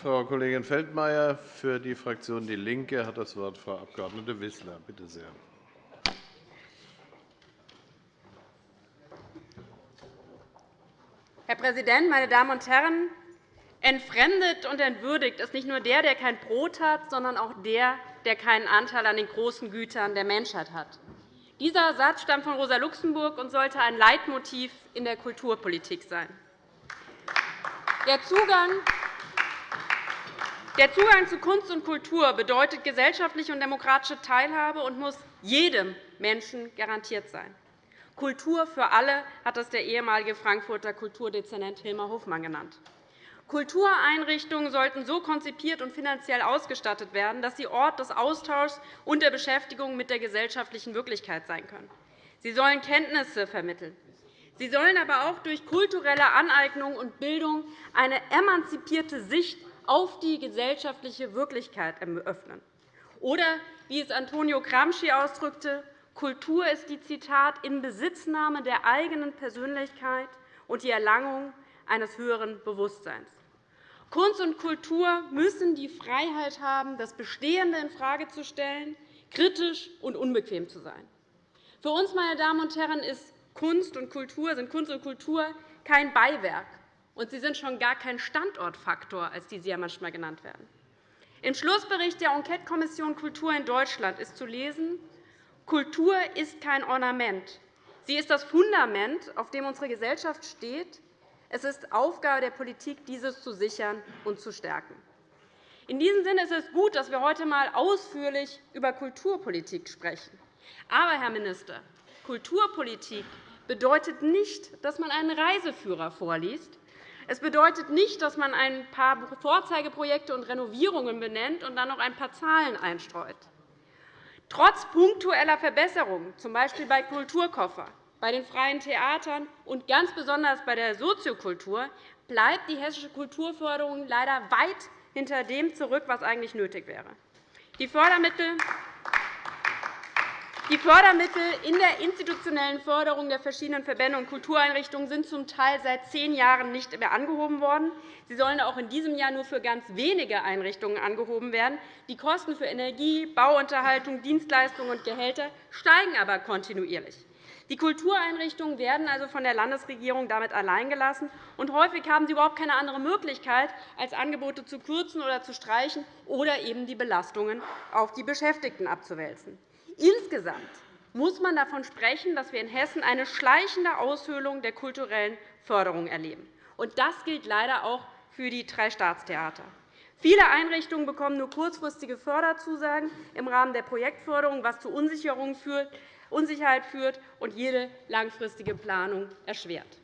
Frau Kollegin Feldmayer. Für die Fraktion DIE LINKE hat das Wort Frau Abg. Wissler. Bitte sehr. Herr Präsident, meine Damen und Herren! Entfremdet und entwürdigt ist nicht nur der, der kein Brot hat, sondern auch der, der keinen Anteil an den großen Gütern der Menschheit hat. Dieser Satz stammt von Rosa Luxemburg und sollte ein Leitmotiv in der Kulturpolitik sein. Der Zugang der Zugang zu Kunst und Kultur bedeutet gesellschaftliche und demokratische Teilhabe und muss jedem Menschen garantiert sein. Kultur für alle hat das der ehemalige Frankfurter Kulturdezernent Hilmar Hofmann genannt. Kultureinrichtungen sollten so konzipiert und finanziell ausgestattet werden, dass sie Ort des Austauschs und der Beschäftigung mit der gesellschaftlichen Wirklichkeit sein können. Sie sollen Kenntnisse vermitteln. Sie sollen aber auch durch kulturelle Aneignung und Bildung eine emanzipierte Sicht auf die gesellschaftliche Wirklichkeit eröffnen. Oder, wie es Antonio Gramsci ausdrückte, Kultur ist die Zitat Inbesitznahme der eigenen Persönlichkeit und die Erlangung eines höheren Bewusstseins. Kunst und Kultur müssen die Freiheit haben, das Bestehende infrage zu stellen, kritisch und unbequem zu sein. Für uns, meine Damen und Herren, sind Kunst und Kultur kein Beiwerk, und sie sind schon gar kein Standortfaktor, als die sie ja manchmal genannt werden. Im Schlussbericht der Enquete-Kommission Kultur in Deutschland ist zu lesen, Kultur ist kein Ornament. Sie ist das Fundament, auf dem unsere Gesellschaft steht, es ist Aufgabe der Politik, dieses zu sichern und zu stärken. In diesem Sinne ist es gut, dass wir heute einmal ausführlich über Kulturpolitik sprechen. Aber, Herr Minister, Kulturpolitik bedeutet nicht, dass man einen Reiseführer vorliest. Es bedeutet nicht, dass man ein paar Vorzeigeprojekte und Renovierungen benennt und dann noch ein paar Zahlen einstreut. Trotz punktueller Verbesserungen, z. B. bei Kulturkoffer, bei den freien Theatern und ganz besonders bei der Soziokultur bleibt die hessische Kulturförderung leider weit hinter dem zurück, was eigentlich nötig wäre. Die Fördermittel die Fördermittel in der institutionellen Förderung der verschiedenen Verbände und Kultureinrichtungen sind zum Teil seit zehn Jahren nicht mehr angehoben worden. Sie sollen auch in diesem Jahr nur für ganz wenige Einrichtungen angehoben werden. Die Kosten für Energie, Bauunterhaltung, Dienstleistungen und Gehälter steigen aber kontinuierlich. Die Kultureinrichtungen werden also von der Landesregierung damit alleingelassen, und häufig haben sie überhaupt keine andere Möglichkeit, als Angebote zu kürzen oder zu streichen oder eben die Belastungen auf die Beschäftigten abzuwälzen. Insgesamt muss man davon sprechen, dass wir in Hessen eine schleichende Aushöhlung der kulturellen Förderung erleben. Und das gilt leider auch für die drei Staatstheater. Viele Einrichtungen bekommen nur kurzfristige Förderzusagen im Rahmen der Projektförderung, was zu Unsicherheit führt und jede langfristige Planung erschwert.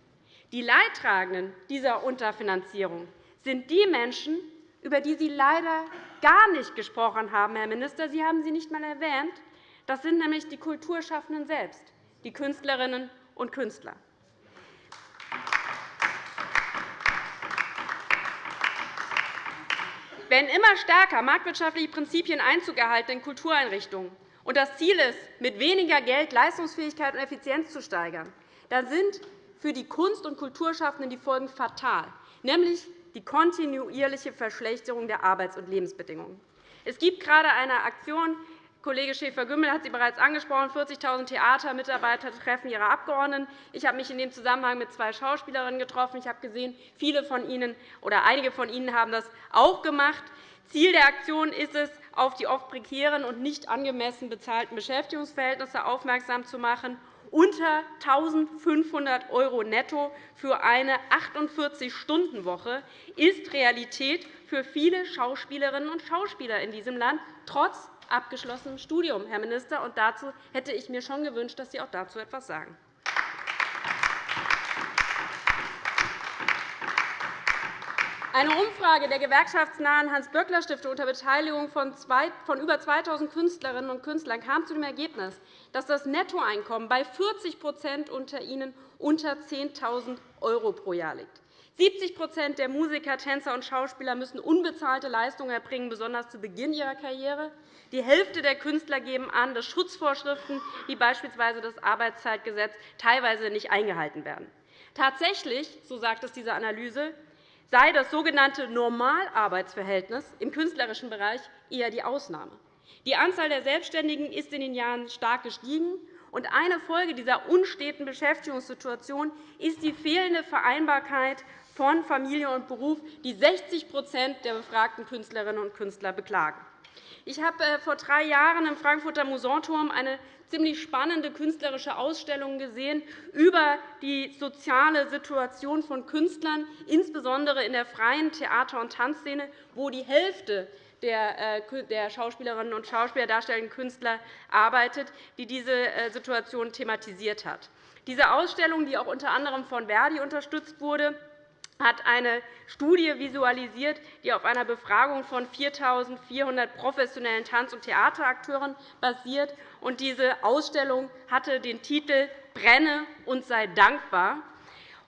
Die Leidtragenden dieser Unterfinanzierung sind die Menschen, über die Sie leider gar nicht gesprochen haben, Herr Minister. Sie haben sie nicht einmal erwähnt. Das sind nämlich die Kulturschaffenden selbst, die Künstlerinnen und Künstler. Wenn immer stärker marktwirtschaftliche Prinzipien Einzug erhalten in Kultureinrichtungen, und das Ziel ist, mit weniger Geld Leistungsfähigkeit und Effizienz zu steigern, dann sind für die Kunst- und Kulturschaffenden die Folgen fatal, nämlich die kontinuierliche Verschlechterung der Arbeits- und Lebensbedingungen. Es gibt gerade eine Aktion, Kollege Schäfer-Gümbel hat sie bereits angesprochen. 40.000 Theatermitarbeiter treffen ihre Abgeordneten. Ich habe mich in dem Zusammenhang mit zwei Schauspielerinnen getroffen. Ich habe gesehen, viele von ihnen oder einige von ihnen haben das auch gemacht. Ziel der Aktion ist es, auf die oft prekären und nicht angemessen bezahlten Beschäftigungsverhältnisse aufmerksam zu machen. Unter 1.500 € netto für eine 48-Stunden-Woche ist Realität für viele Schauspielerinnen und Schauspieler in diesem Land, trotz abgeschlossenem Studium, Herr Minister. Dazu hätte ich mir schon gewünscht, dass Sie auch dazu etwas sagen. Eine Umfrage der gewerkschaftsnahen Hans-Böckler-Stiftung unter Beteiligung von über 2.000 Künstlerinnen und Künstlern kam zu dem Ergebnis, dass das Nettoeinkommen bei 40% unter ihnen unter 10.000 € pro Jahr liegt. 70% der Musiker, Tänzer und Schauspieler müssen unbezahlte Leistungen erbringen, besonders zu Beginn ihrer Karriere. Die Hälfte der Künstler geben an, dass Schutzvorschriften wie beispielsweise das Arbeitszeitgesetz teilweise nicht eingehalten werden. Tatsächlich, so sagt es diese Analyse, sei das sogenannte Normalarbeitsverhältnis im künstlerischen Bereich eher die Ausnahme. Die Anzahl der Selbstständigen ist in den Jahren stark gestiegen. und Eine Folge dieser unsteten Beschäftigungssituation ist die fehlende Vereinbarkeit von Familie und Beruf, die 60% der befragten Künstlerinnen und Künstler beklagen. Ich habe äh, vor drei Jahren im Frankfurter Musanturm eine ziemlich spannende künstlerische Ausstellung gesehen über die soziale Situation von Künstlern, insbesondere in der freien Theater- und Tanzszene, wo die Hälfte der äh, Schauspielerinnen und Schauspieler, darstellenden Künstler arbeitet, die diese äh, Situation thematisiert hat. Diese Ausstellung, die auch unter anderem von Verdi unterstützt wurde, hat eine Studie visualisiert, die auf einer Befragung von 4.400 professionellen Tanz- und Theaterakteuren basiert. Diese Ausstellung hatte den Titel Brenne und sei dankbar.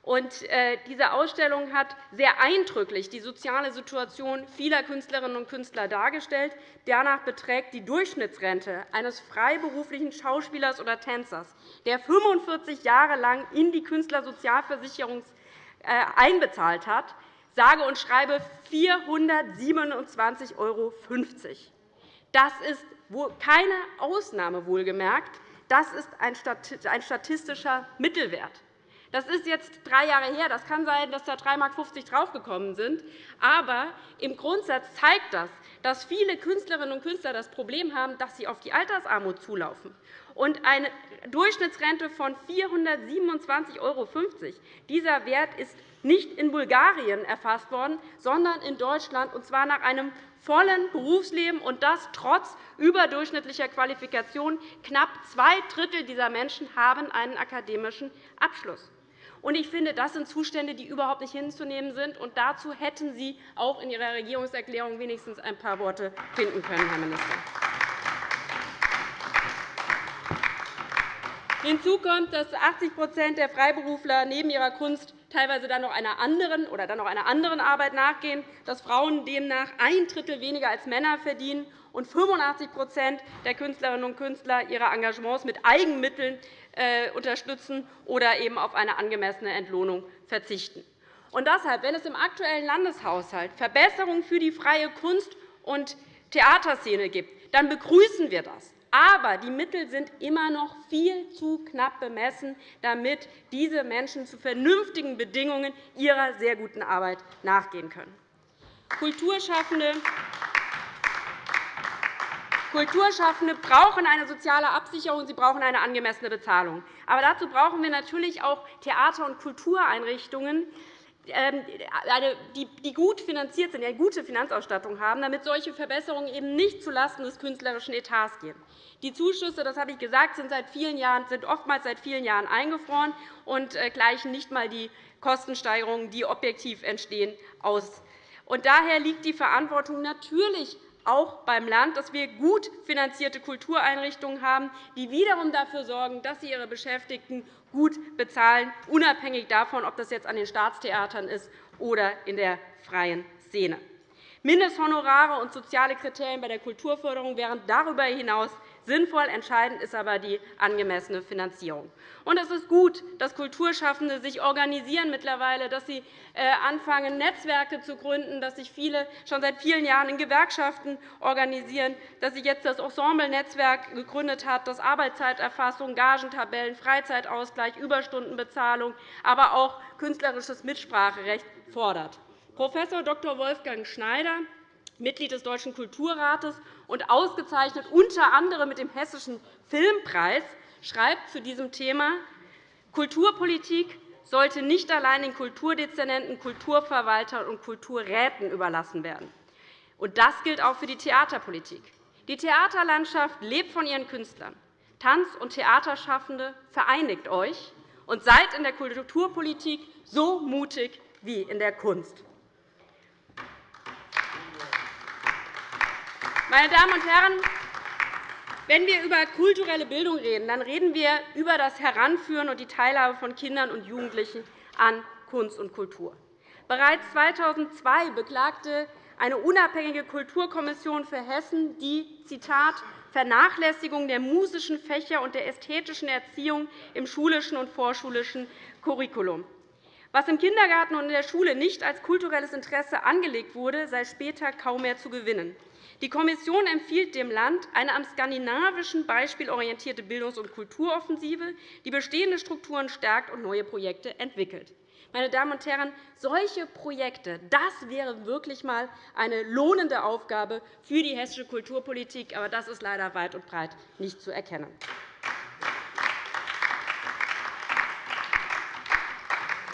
Äh, diese Ausstellung hat sehr eindrücklich die soziale Situation vieler Künstlerinnen und Künstler dargestellt. Danach beträgt die Durchschnittsrente eines freiberuflichen Schauspielers oder Tänzers, der 45 Jahre lang in die Künstlersozialversicherung äh, einbezahlt hat, sage und schreibe 427,50 €. Das ist keine Ausnahme, wohlgemerkt. Das ist ein statistischer Mittelwert. Das ist jetzt drei Jahre her. Das kann sein, dass da 3,50 Mark draufgekommen sind. Aber im Grundsatz zeigt das, dass viele Künstlerinnen und Künstler das Problem haben, dass sie auf die Altersarmut zulaufen. Und eine Durchschnittsrente von 427,50 €. Dieser Wert ist nicht in Bulgarien erfasst worden, sondern in Deutschland, und zwar nach einem vollen Berufsleben, und das trotz überdurchschnittlicher Qualifikation. Knapp zwei Drittel dieser Menschen haben einen akademischen Abschluss. Ich finde, das sind Zustände, die überhaupt nicht hinzunehmen sind. Und dazu hätten Sie auch in Ihrer Regierungserklärung wenigstens ein paar Worte finden können, Herr Minister. Hinzu kommt, dass 80% der Freiberufler neben ihrer Kunst teilweise dann noch einer anderen oder dann noch einer anderen Arbeit nachgehen, dass Frauen demnach ein Drittel weniger als Männer verdienen und 85% der Künstlerinnen und Künstler ihre Engagements mit Eigenmitteln äh, unterstützen oder eben auf eine angemessene Entlohnung verzichten. Und deshalb, wenn es im aktuellen Landeshaushalt Verbesserungen für die freie Kunst- und Theaterszene gibt, dann begrüßen wir das. Aber die Mittel sind immer noch viel zu knapp bemessen, damit diese Menschen zu vernünftigen Bedingungen ihrer sehr guten Arbeit nachgehen können. Kulturschaffende Kulturschaffende brauchen eine soziale Absicherung, sie brauchen eine angemessene Bezahlung. Aber dazu brauchen wir natürlich auch Theater- und Kultureinrichtungen, die gut finanziert sind, eine gute Finanzausstattung haben, damit solche Verbesserungen eben nicht zulasten des künstlerischen Etats gehen. Die Zuschüsse, das habe ich gesagt, sind, seit vielen Jahren, sind oftmals seit vielen Jahren eingefroren und äh, gleichen nicht einmal die Kostensteigerungen, die objektiv entstehen, aus. daher liegt die Verantwortung natürlich auch beim Land, dass wir gut finanzierte Kultureinrichtungen haben, die wiederum dafür sorgen, dass sie ihre Beschäftigten gut bezahlen, unabhängig davon, ob das jetzt an den Staatstheatern ist oder in der freien Szene. Mindesthonorare und soziale Kriterien bei der Kulturförderung wären darüber hinaus Sinnvoll entscheidend ist aber die angemessene Finanzierung. Und es ist gut, dass Kulturschaffende sich organisieren mittlerweile, dass sie äh, anfangen, Netzwerke zu gründen, dass sich viele schon seit vielen Jahren in Gewerkschaften organisieren, dass sich jetzt das Ensemble-Netzwerk gegründet hat, das Arbeitszeiterfassung, Gagentabellen, Freizeitausgleich, Überstundenbezahlung, aber auch künstlerisches Mitspracherecht fordert. Prof. Dr. Wolfgang Schneider Mitglied des Deutschen Kulturrates und ausgezeichnet unter anderem mit dem Hessischen Filmpreis, schreibt zu diesem Thema, Kulturpolitik sollte nicht allein den Kulturdezernenten, Kulturverwaltern und Kulturräten überlassen werden. das gilt auch für die Theaterpolitik. Die Theaterlandschaft lebt von ihren Künstlern. Tanz- und Theaterschaffende, vereinigt euch und seid in der Kulturpolitik so mutig wie in der Kunst. Meine Damen und Herren, wenn wir über kulturelle Bildung reden, dann reden wir über das Heranführen und die Teilhabe von Kindern und Jugendlichen an Kunst und Kultur. Bereits 2002 beklagte eine unabhängige Kulturkommission für Hessen die Zitat, Vernachlässigung der musischen Fächer und der ästhetischen Erziehung im schulischen und vorschulischen Curriculum. Was im Kindergarten und in der Schule nicht als kulturelles Interesse angelegt wurde, sei später kaum mehr zu gewinnen. Die Kommission empfiehlt dem Land eine am skandinavischen Beispiel orientierte Bildungs- und Kulturoffensive, die bestehende Strukturen stärkt und neue Projekte entwickelt. Meine Damen und Herren, solche Projekte, das wäre wirklich einmal eine lohnende Aufgabe für die hessische Kulturpolitik. Aber das ist leider weit und breit nicht zu erkennen.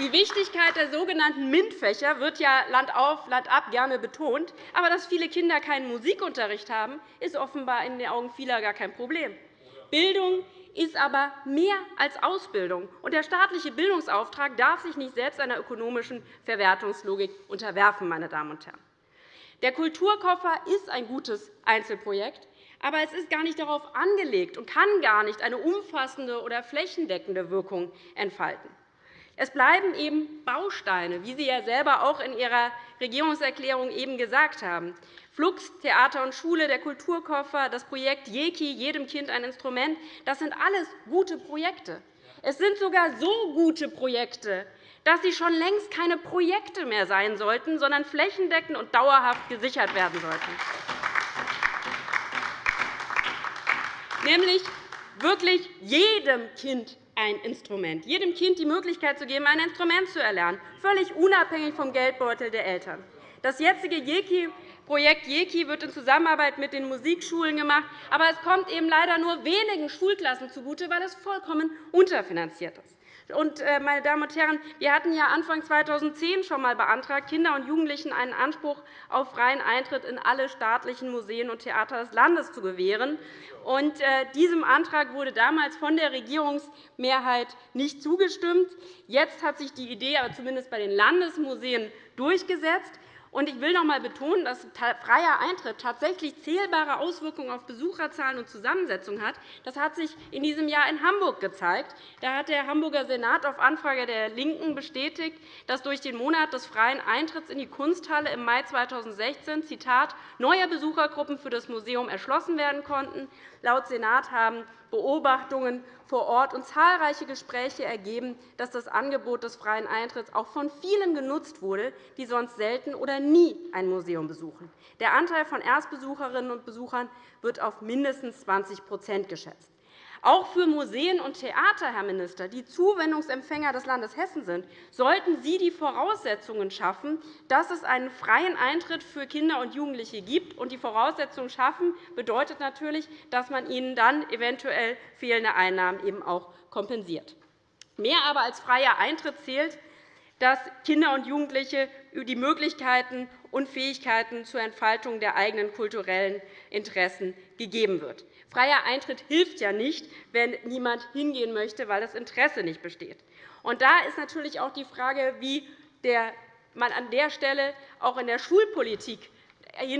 Die Wichtigkeit der sogenannten MINT-Fächer wird ja Land auf, Land ab gerne betont. Aber dass viele Kinder keinen Musikunterricht haben, ist offenbar in den Augen vieler gar kein Problem. Bildung ist aber mehr als Ausbildung. Und der staatliche Bildungsauftrag darf sich nicht selbst einer ökonomischen Verwertungslogik unterwerfen. Meine Damen und Herren. Der Kulturkoffer ist ein gutes Einzelprojekt, aber es ist gar nicht darauf angelegt und kann gar nicht eine umfassende oder flächendeckende Wirkung entfalten. Es bleiben eben Bausteine, wie Sie ja selber auch in Ihrer Regierungserklärung eben gesagt haben. Flux, Theater und Schule, der Kulturkoffer, das Projekt JEKI, jedem Kind ein Instrument, das sind alles gute Projekte. Es sind sogar so gute Projekte, dass sie schon längst keine Projekte mehr sein sollten, sondern flächendeckend und dauerhaft gesichert werden sollten. Nämlich wirklich jedem Kind ein Instrument, jedem Kind die Möglichkeit zu geben, ein Instrument zu erlernen, völlig unabhängig vom Geldbeutel der Eltern. Das jetzige Projekt JEKI wird in Zusammenarbeit mit den Musikschulen gemacht, aber es kommt eben leider nur wenigen Schulklassen zugute, weil es vollkommen unterfinanziert ist. Und, äh, meine Damen und Herren, wir hatten ja Anfang 2010 schon einmal beantragt, Kindern und Jugendlichen einen Anspruch auf freien Eintritt in alle staatlichen Museen und Theater des Landes zu gewähren. Und, äh, diesem Antrag wurde damals von der Regierungsmehrheit nicht zugestimmt. Jetzt hat sich die Idee aber zumindest bei den Landesmuseen durchgesetzt. Ich will noch einmal betonen, dass freier Eintritt tatsächlich zählbare Auswirkungen auf Besucherzahlen und Zusammensetzung hat. Das hat sich in diesem Jahr in Hamburg gezeigt. Da hat der Hamburger Senat auf Anfrage der LINKEN bestätigt, dass durch den Monat des freien Eintritts in die Kunsthalle im Mai 2016 Zitat, neue Besuchergruppen für das Museum erschlossen werden konnten. Laut Senat haben Beobachtungen vor Ort und zahlreiche Gespräche ergeben, dass das Angebot des freien Eintritts auch von vielen genutzt wurde, die sonst selten oder nie ein Museum besuchen. Der Anteil von Erstbesucherinnen und Besuchern wird auf mindestens 20% geschätzt. Auch für Museen und Theater, Herr Minister, die Zuwendungsempfänger des Landes Hessen sind, sollten Sie die Voraussetzungen schaffen, dass es einen freien Eintritt für Kinder und Jugendliche gibt. Und die Voraussetzungen schaffen bedeutet natürlich, dass man ihnen dann eventuell fehlende Einnahmen eben auch kompensiert. Mehr aber als freier Eintritt zählt, dass Kinder und Jugendliche die Möglichkeiten und Fähigkeiten zur Entfaltung der eigenen kulturellen Interessen gegeben wird. Freier Eintritt hilft ja nicht, wenn niemand hingehen möchte, weil das Interesse nicht besteht. Und da ist natürlich auch die Frage, wie man an der Stelle auch in der Schulpolitik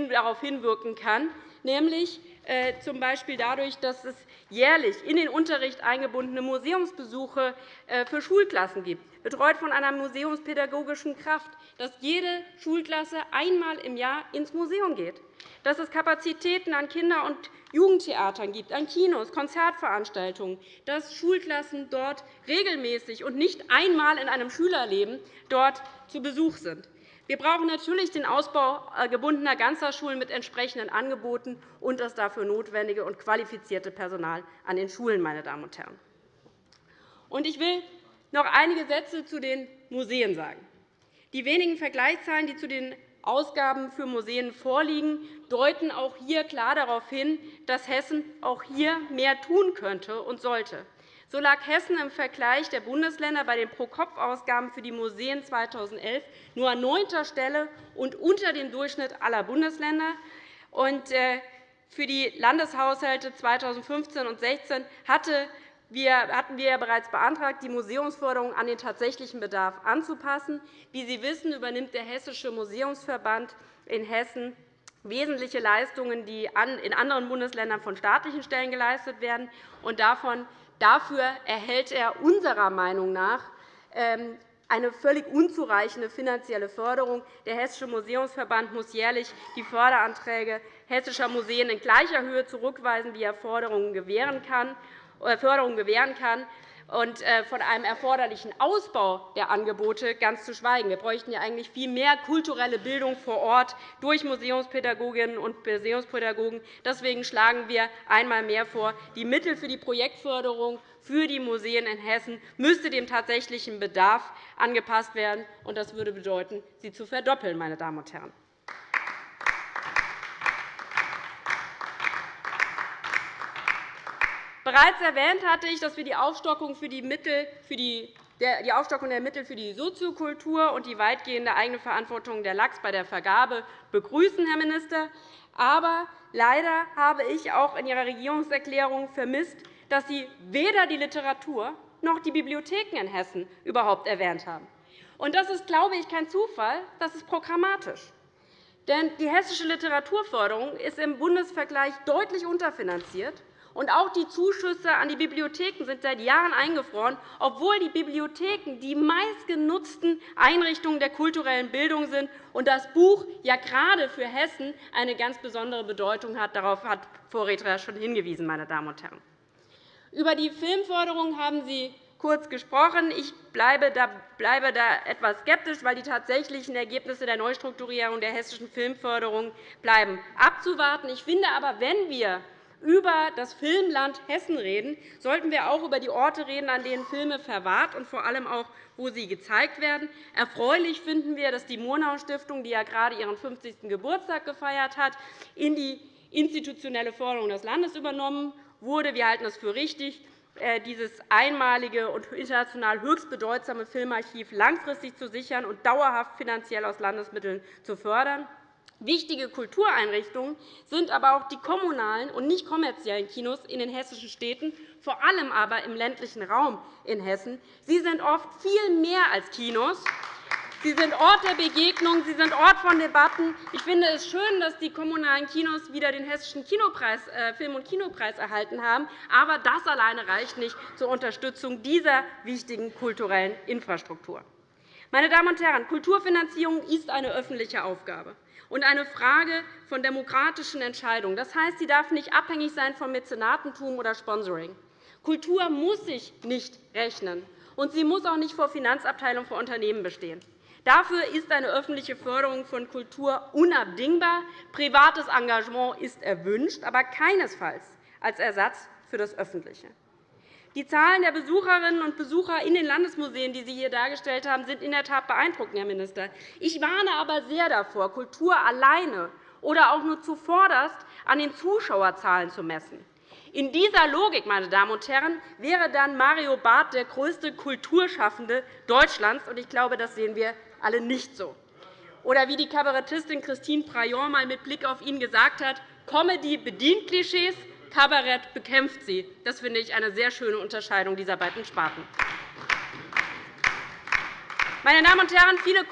darauf hinwirken kann, nämlich äh, z. B. dadurch, dass es jährlich in den Unterricht eingebundene Museumsbesuche äh, für Schulklassen gibt, betreut von einer museumspädagogischen Kraft, dass jede Schulklasse einmal im Jahr ins Museum geht, dass es Kapazitäten an Kinder- und Jugendtheatern gibt, an Kinos, Konzertveranstaltungen, dass Schulklassen dort regelmäßig und nicht einmal in einem Schülerleben dort zu Besuch sind. Wir brauchen natürlich den Ausbau äh, gebundener Ganztagsschulen mit entsprechenden Angeboten und das dafür notwendige und qualifizierte Personal an den Schulen. Meine Damen und Herren. Ich will noch einige Sätze zu den Museen sagen. Die wenigen Vergleichszahlen, die zu den Ausgaben für Museen vorliegen, deuten auch hier klar darauf hin, dass Hessen auch hier mehr tun könnte und sollte. So lag Hessen im Vergleich der Bundesländer bei den Pro-Kopf-Ausgaben für die Museen 2011 nur an neunter Stelle und unter dem Durchschnitt aller Bundesländer. Äh, für die Landeshaushalte 2015 und 2016 hatten wir bereits beantragt, die Museumsförderung an den tatsächlichen Bedarf anzupassen. Wie Sie wissen, übernimmt der Hessische Museumsverband in Hessen wesentliche Leistungen, die in anderen Bundesländern von staatlichen Stellen geleistet werden. Davon Dafür erhält er unserer Meinung nach ähm, eine völlig unzureichende finanzielle Förderung. Der Hessische Museumsverband muss jährlich die Förderanträge hessischer Museen in gleicher Höhe zurückweisen, wie er Förderungen gewähren kann. Äh, Förderungen gewähren kann. und äh, von einem erforderlichen Ausbau der Angebote ganz zu schweigen. Wir bräuchten ja eigentlich viel mehr kulturelle Bildung vor Ort durch Museumspädagoginnen und Museumspädagogen. Deswegen schlagen wir einmal mehr vor, die Mittel für die Projektförderung für die Museen in Hessen müsste dem tatsächlichen Bedarf angepasst werden. Das würde bedeuten, sie zu verdoppeln. Meine Damen und Herren. Bereits erwähnt hatte ich, dass wir die Aufstockung, für die Mittel für die die Aufstockung der Mittel für die Soziokultur und die weitgehende Eigenverantwortung der LAX bei der Vergabe begrüßen, Herr Minister. Aber leider habe ich auch in Ihrer Regierungserklärung vermisst, dass Sie weder die Literatur noch die Bibliotheken in Hessen überhaupt erwähnt haben. Das ist, glaube ich, kein Zufall, das ist programmatisch. Denn die hessische Literaturförderung ist im Bundesvergleich deutlich unterfinanziert. Und auch die Zuschüsse an die Bibliotheken sind seit Jahren eingefroren, obwohl die Bibliotheken die meistgenutzten Einrichtungen der kulturellen Bildung sind und das Buch ja gerade für Hessen eine ganz besondere Bedeutung hat. Darauf hat Vorredner schon hingewiesen. Meine Damen und Herren. Über die Filmförderung haben Sie kurz gesprochen. Ich bleibe da, etwas skeptisch, weil die tatsächlichen Ergebnisse der Neustrukturierung der hessischen Filmförderung bleiben abzuwarten. Ich finde aber, wenn wir über das Filmland Hessen reden, sollten wir auch über die Orte reden, an denen Filme verwahrt und vor allem auch, wo sie gezeigt werden. Erfreulich finden wir, dass die Murnau-Stiftung, die ja gerade ihren 50. Geburtstag gefeiert hat, in die institutionelle Förderung des Landes übernommen wurde. Wir halten es für richtig, äh, dieses einmalige und international höchst bedeutsame Filmarchiv langfristig zu sichern und dauerhaft finanziell aus Landesmitteln zu fördern. Wichtige Kultureinrichtungen sind aber auch die kommunalen und nicht kommerziellen Kinos in den hessischen Städten, vor allem aber im ländlichen Raum in Hessen. Sie sind oft viel mehr als Kinos. Sie sind Ort der Begegnung, Sie sind Ort von Debatten. Ich finde es schön, dass die kommunalen Kinos wieder den Hessischen Kinopreis, äh, Film- und Kinopreis erhalten haben. Aber das alleine reicht nicht zur Unterstützung dieser wichtigen kulturellen Infrastruktur. Meine Damen und Herren, Kulturfinanzierung ist eine öffentliche Aufgabe und eine Frage von demokratischen Entscheidungen. Das heißt, sie darf nicht abhängig sein von Mäzenatentum oder Sponsoring. Kultur muss sich nicht rechnen, und sie muss auch nicht vor Finanzabteilungen für Unternehmen bestehen. Dafür ist eine öffentliche Förderung von Kultur unabdingbar. Privates Engagement ist erwünscht, aber keinesfalls als Ersatz für das Öffentliche. Die Zahlen der Besucherinnen und Besucher in den Landesmuseen, die Sie hier dargestellt haben, sind in der Tat beeindruckend, Herr Minister. Ich warne aber sehr davor, Kultur alleine oder auch nur zuvorderst an den Zuschauerzahlen zu messen. In dieser Logik, meine Damen und Herren, wäre dann Mario Barth der größte Kulturschaffende Deutschlands. Ich glaube, das sehen wir alle nicht so. Oder wie die Kabarettistin Christine Prayon einmal mit Blick auf ihn gesagt hat, Comedy bedient Klischees, Kabarett bekämpft sie. Das finde ich eine sehr schöne Unterscheidung dieser beiden Sparten. Meine Damen und Herren, viele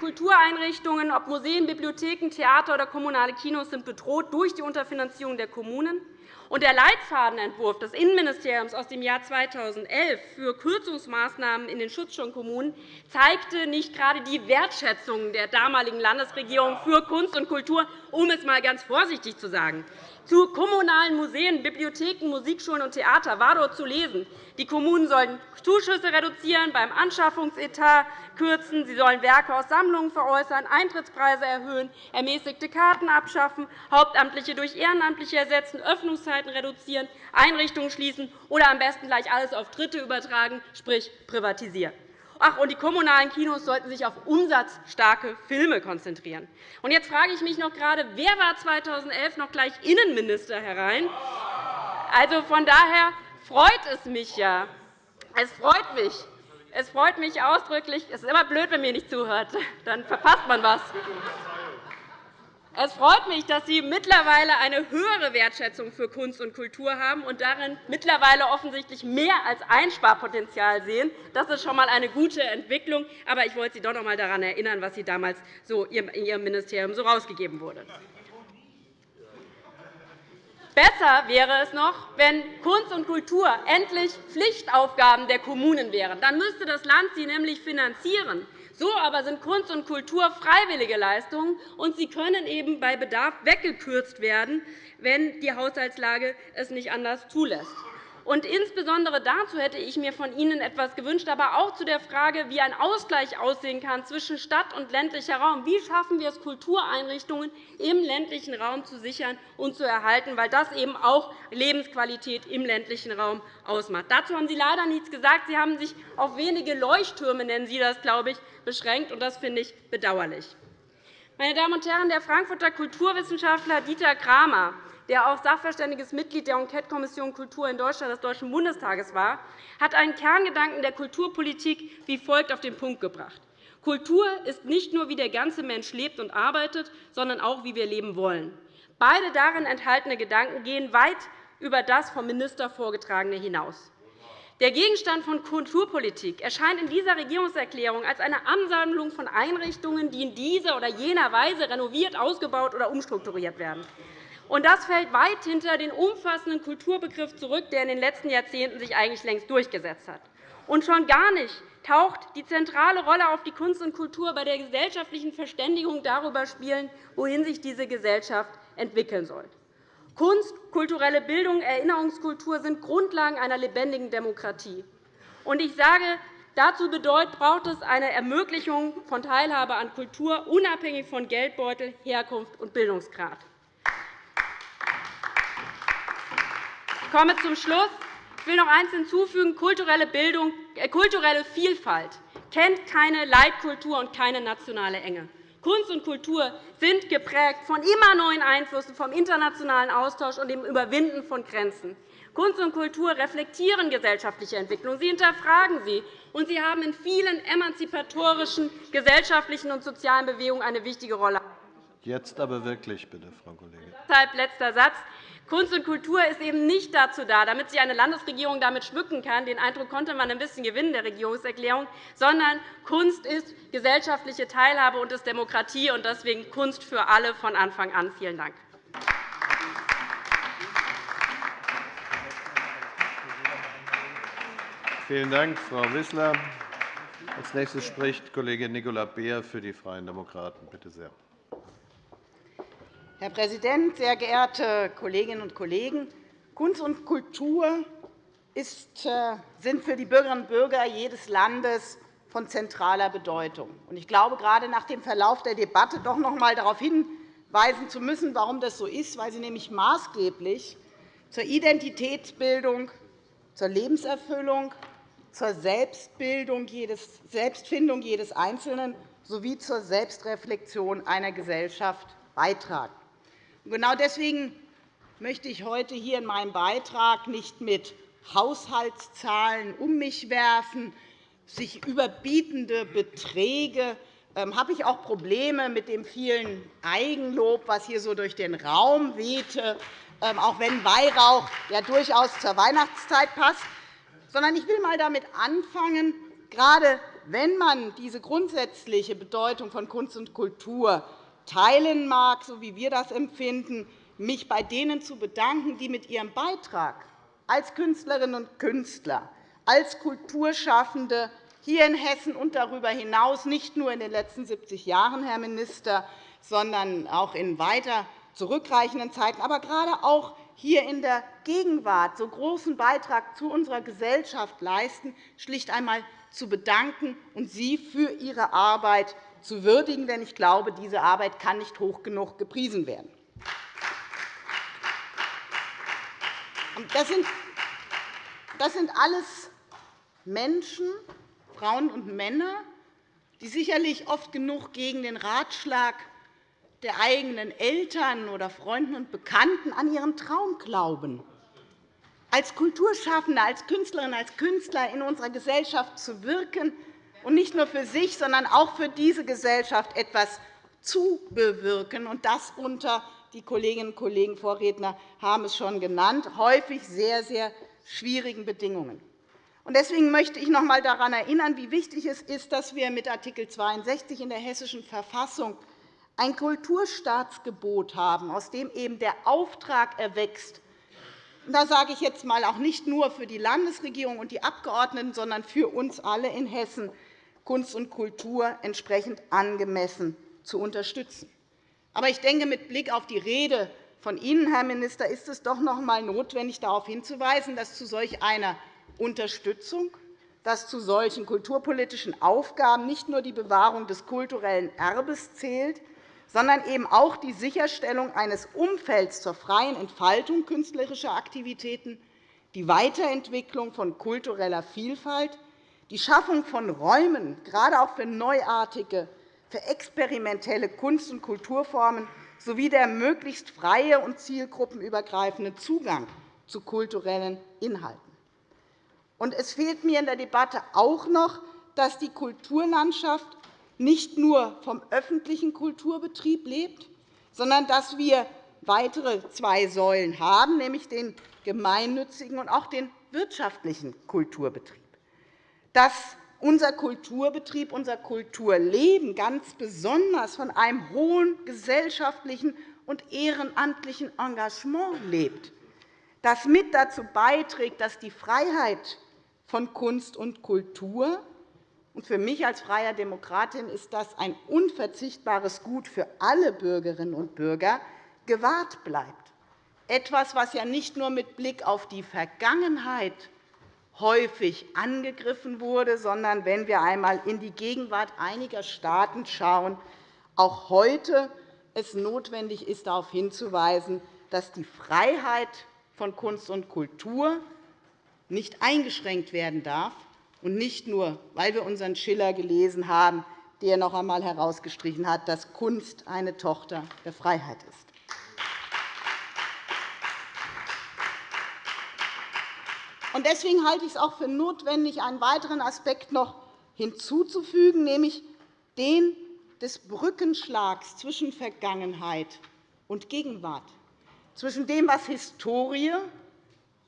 Kultureinrichtungen, ob Museen, Bibliotheken, Theater oder kommunale Kinos, sind bedroht durch die Unterfinanzierung der Kommunen. Und der Leitfadenentwurf des Innenministeriums aus dem Jahr 2011 für Kürzungsmaßnahmen in den Schutzschirmkommunen zeigte nicht gerade die Wertschätzung der damaligen Landesregierung für Kunst und Kultur, um es einmal ganz vorsichtig zu sagen. Zu kommunalen Museen, Bibliotheken, Musikschulen und Theater war dort zu lesen. Die Kommunen sollen Zuschüsse reduzieren, beim Anschaffungsetat kürzen, sie sollen Werke aus Sammlungen veräußern, Eintrittspreise erhöhen, ermäßigte Karten abschaffen, Hauptamtliche durch Ehrenamtliche ersetzen, Öffnungszeiten reduzieren, Einrichtungen schließen oder am besten gleich alles auf Dritte übertragen, sprich privatisieren. Ach, und die kommunalen Kinos sollten sich auf umsatzstarke Filme konzentrieren. Und jetzt frage ich mich noch gerade, wer war 2011 noch gleich Innenminister, Herr Rhein? Also von daher freut es mich ja. Es freut mich. Es freut mich ausdrücklich. Es ist immer blöd, wenn mir nicht zuhört. Dann verpasst man was. Es freut mich, dass Sie mittlerweile eine höhere Wertschätzung für Kunst und Kultur haben und darin mittlerweile offensichtlich mehr als Einsparpotenzial sehen. Das ist schon einmal eine gute Entwicklung. Aber ich wollte Sie doch noch einmal daran erinnern, was Sie damals so in Ihrem Ministerium so herausgegeben wurde. Besser wäre es noch, wenn Kunst und Kultur endlich Pflichtaufgaben der Kommunen wären. Dann müsste das Land sie nämlich finanzieren. So aber sind Kunst und Kultur freiwillige Leistungen, und sie können eben bei Bedarf weggekürzt werden, wenn die Haushaltslage es nicht anders zulässt. Und insbesondere dazu hätte ich mir von Ihnen etwas gewünscht, aber auch zu der Frage, wie ein Ausgleich aussehen kann zwischen Stadt- und ländlicher Raum. Wie schaffen wir es, Kultureinrichtungen im ländlichen Raum zu sichern und zu erhalten, weil das eben auch Lebensqualität im ländlichen Raum ausmacht. Dazu haben Sie leider nichts gesagt. Sie haben sich auf wenige Leuchttürme, nennen Sie das, glaube ich, beschränkt, und das finde ich bedauerlich. Meine Damen und Herren, der Frankfurter Kulturwissenschaftler Dieter Kramer der auch sachverständiges Mitglied der Enquetekommission Kultur in Deutschland des Deutschen Bundestages war, hat einen Kerngedanken der Kulturpolitik wie folgt auf den Punkt gebracht. Kultur ist nicht nur, wie der ganze Mensch lebt und arbeitet, sondern auch, wie wir leben wollen. Beide darin enthaltene Gedanken gehen weit über das vom Minister vorgetragene hinaus. Der Gegenstand von Kulturpolitik erscheint in dieser Regierungserklärung als eine Ansammlung von Einrichtungen, die in dieser oder jener Weise renoviert, ausgebaut oder umstrukturiert werden. Und das fällt weit hinter den umfassenden Kulturbegriff zurück, der in den letzten Jahrzehnten sich eigentlich längst durchgesetzt hat. Und schon gar nicht taucht die zentrale Rolle auf die Kunst und Kultur bei der gesellschaftlichen Verständigung darüber spielen, wohin sich diese Gesellschaft entwickeln soll. Kunst, kulturelle Bildung, Erinnerungskultur sind Grundlagen einer lebendigen Demokratie. Und ich sage, dazu braucht es eine Ermöglichung von Teilhabe an Kultur, unabhängig von Geldbeutel, Herkunft und Bildungsgrad. Ich komme zum Schluss. Ich will noch eines hinzufügen. Kulturelle, Bildung, äh, kulturelle Vielfalt kennt keine Leitkultur und keine nationale Enge. Kunst und Kultur sind geprägt von immer neuen Einflüssen, vom internationalen Austausch und dem Überwinden von Grenzen. Kunst und Kultur reflektieren gesellschaftliche Entwicklung. Sie hinterfragen sie, und sie haben in vielen emanzipatorischen gesellschaftlichen und sozialen Bewegungen eine wichtige Rolle. Jetzt aber wirklich, bitte, Frau Kollegin. Deshalb letzter Satz. Kunst und Kultur ist eben nicht dazu da, damit sich eine Landesregierung damit schmücken kann. Den Eindruck konnte man ein bisschen gewinnen der Regierungserklärung, sondern Kunst ist gesellschaftliche Teilhabe und ist Demokratie und deswegen Kunst für alle von Anfang an. Vielen Dank. Vielen Dank, Frau Wissler. Als nächstes spricht Kollege Nicola Beer für die Freien Demokraten. Bitte sehr. Herr Präsident, sehr geehrte Kolleginnen und Kollegen! Kunst und Kultur äh, sind für die Bürgerinnen und Bürger jedes Landes von zentraler Bedeutung. Ich glaube, gerade nach dem Verlauf der Debatte doch noch einmal darauf hinweisen zu müssen, warum das so ist, weil sie nämlich maßgeblich zur Identitätsbildung, zur Lebenserfüllung, zur Selbstbildung, Selbstfindung jedes Einzelnen sowie zur Selbstreflexion einer Gesellschaft beitragen. Genau deswegen möchte ich heute hier in meinem Beitrag nicht mit Haushaltszahlen um mich werfen, sich überbietende Beträge. Ähm, habe ich auch Probleme mit dem vielen Eigenlob, was hier so durch den Raum wehte, ähm, auch wenn Weihrauch ja durchaus zur Weihnachtszeit passt. Sondern ich will einmal damit anfangen, gerade wenn man diese grundsätzliche Bedeutung von Kunst und Kultur teilen mag, so wie wir das empfinden, mich bei denen zu bedanken, die mit ihrem Beitrag als Künstlerinnen und Künstler, als Kulturschaffende hier in Hessen und darüber hinaus nicht nur in den letzten 70 Jahren, Herr Minister, sondern auch in weiter zurückreichenden Zeiten, aber gerade auch hier in der Gegenwart so großen Beitrag zu unserer Gesellschaft leisten, schlicht einmal zu bedanken und Sie für Ihre Arbeit zu würdigen, denn ich glaube, diese Arbeit kann nicht hoch genug gepriesen werden. Das sind alles Menschen, Frauen und Männer, die sicherlich oft genug gegen den Ratschlag der eigenen Eltern oder Freunden und Bekannten an ihren Traum glauben, als Kulturschaffende, als Künstlerinnen, als Künstler in unserer Gesellschaft zu wirken, und nicht nur für sich, sondern auch für diese Gesellschaft etwas zu bewirken, und das unter die Kolleginnen und Kollegen Vorredner haben es schon genannt, häufig sehr, sehr schwierigen Bedingungen. Deswegen möchte ich noch einmal daran erinnern, wie wichtig es ist, dass wir mit Art. 62 in der Hessischen Verfassung ein Kulturstaatsgebot haben, aus dem eben der Auftrag erwächst, da sage ich jetzt einmal auch nicht nur für die Landesregierung und die Abgeordneten, sondern für uns alle in Hessen, Kunst und Kultur entsprechend angemessen zu unterstützen. Aber ich denke, mit Blick auf die Rede von Ihnen, Herr Minister, ist es doch noch einmal notwendig, darauf hinzuweisen, dass zu solch einer Unterstützung, dass zu solchen kulturpolitischen Aufgaben nicht nur die Bewahrung des kulturellen Erbes zählt, sondern eben auch die Sicherstellung eines Umfelds zur freien Entfaltung künstlerischer Aktivitäten, die Weiterentwicklung von kultureller Vielfalt, die Schaffung von Räumen, gerade auch für neuartige, für experimentelle Kunst- und Kulturformen, sowie der möglichst freie und zielgruppenübergreifende Zugang zu kulturellen Inhalten. Es fehlt mir in der Debatte auch noch, dass die Kulturlandschaft nicht nur vom öffentlichen Kulturbetrieb lebt, sondern dass wir weitere zwei Säulen haben, nämlich den gemeinnützigen und auch den wirtschaftlichen Kulturbetrieb. Dass unser Kulturbetrieb, unser Kulturleben ganz besonders von einem hohen gesellschaftlichen und ehrenamtlichen Engagement lebt, das mit dazu beiträgt, dass die Freiheit von Kunst und Kultur und für mich als freie Demokratin ist das ein unverzichtbares Gut für alle Bürgerinnen und Bürger, gewahrt bleibt. Etwas, was ja nicht nur mit Blick auf die Vergangenheit häufig angegriffen wurde, sondern wenn wir einmal in die Gegenwart einiger Staaten schauen, auch heute es notwendig ist, darauf hinzuweisen, dass die Freiheit von Kunst und Kultur nicht eingeschränkt werden darf, und nicht nur, weil wir unseren Schiller gelesen haben, der noch einmal herausgestrichen hat, dass Kunst eine Tochter der Freiheit ist. Deswegen halte ich es auch für notwendig, einen weiteren Aspekt noch hinzuzufügen, nämlich den des Brückenschlags zwischen Vergangenheit und Gegenwart, zwischen dem, was Historie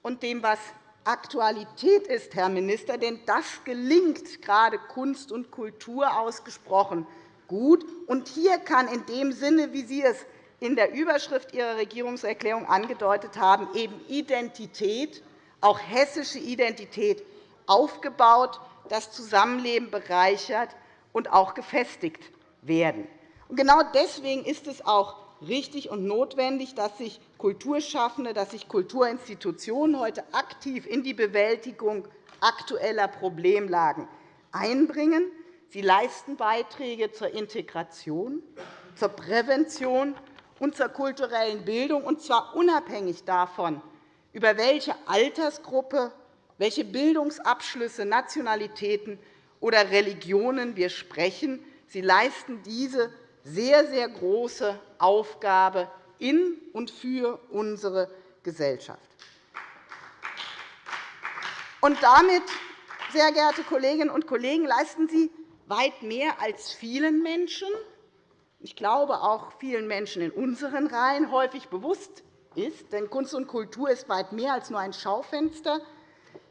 und dem, was Aktualität ist, Herr Minister. Denn das gelingt gerade Kunst und Kultur ausgesprochen gut. Und hier kann in dem Sinne, wie Sie es in der Überschrift Ihrer Regierungserklärung angedeutet haben, eben Identität, auch hessische Identität, aufgebaut, das Zusammenleben bereichert und auch gefestigt werden. Genau deswegen ist es auch richtig und notwendig, dass sich Kulturschaffende, dass sich Kulturinstitutionen heute aktiv in die Bewältigung aktueller Problemlagen einbringen. Sie leisten Beiträge zur Integration, zur Prävention und zur kulturellen Bildung, und zwar unabhängig davon, über welche Altersgruppe, welche Bildungsabschlüsse, Nationalitäten oder Religionen wir sprechen. Sie leisten diese sehr, sehr große Aufgabe in und für unsere Gesellschaft. Und damit, sehr geehrte Kolleginnen und Kollegen, leisten Sie weit mehr als vielen Menschen, ich glaube auch vielen Menschen in unseren Reihen häufig bewusst ist. Denn Kunst und Kultur ist weit mehr als nur ein Schaufenster.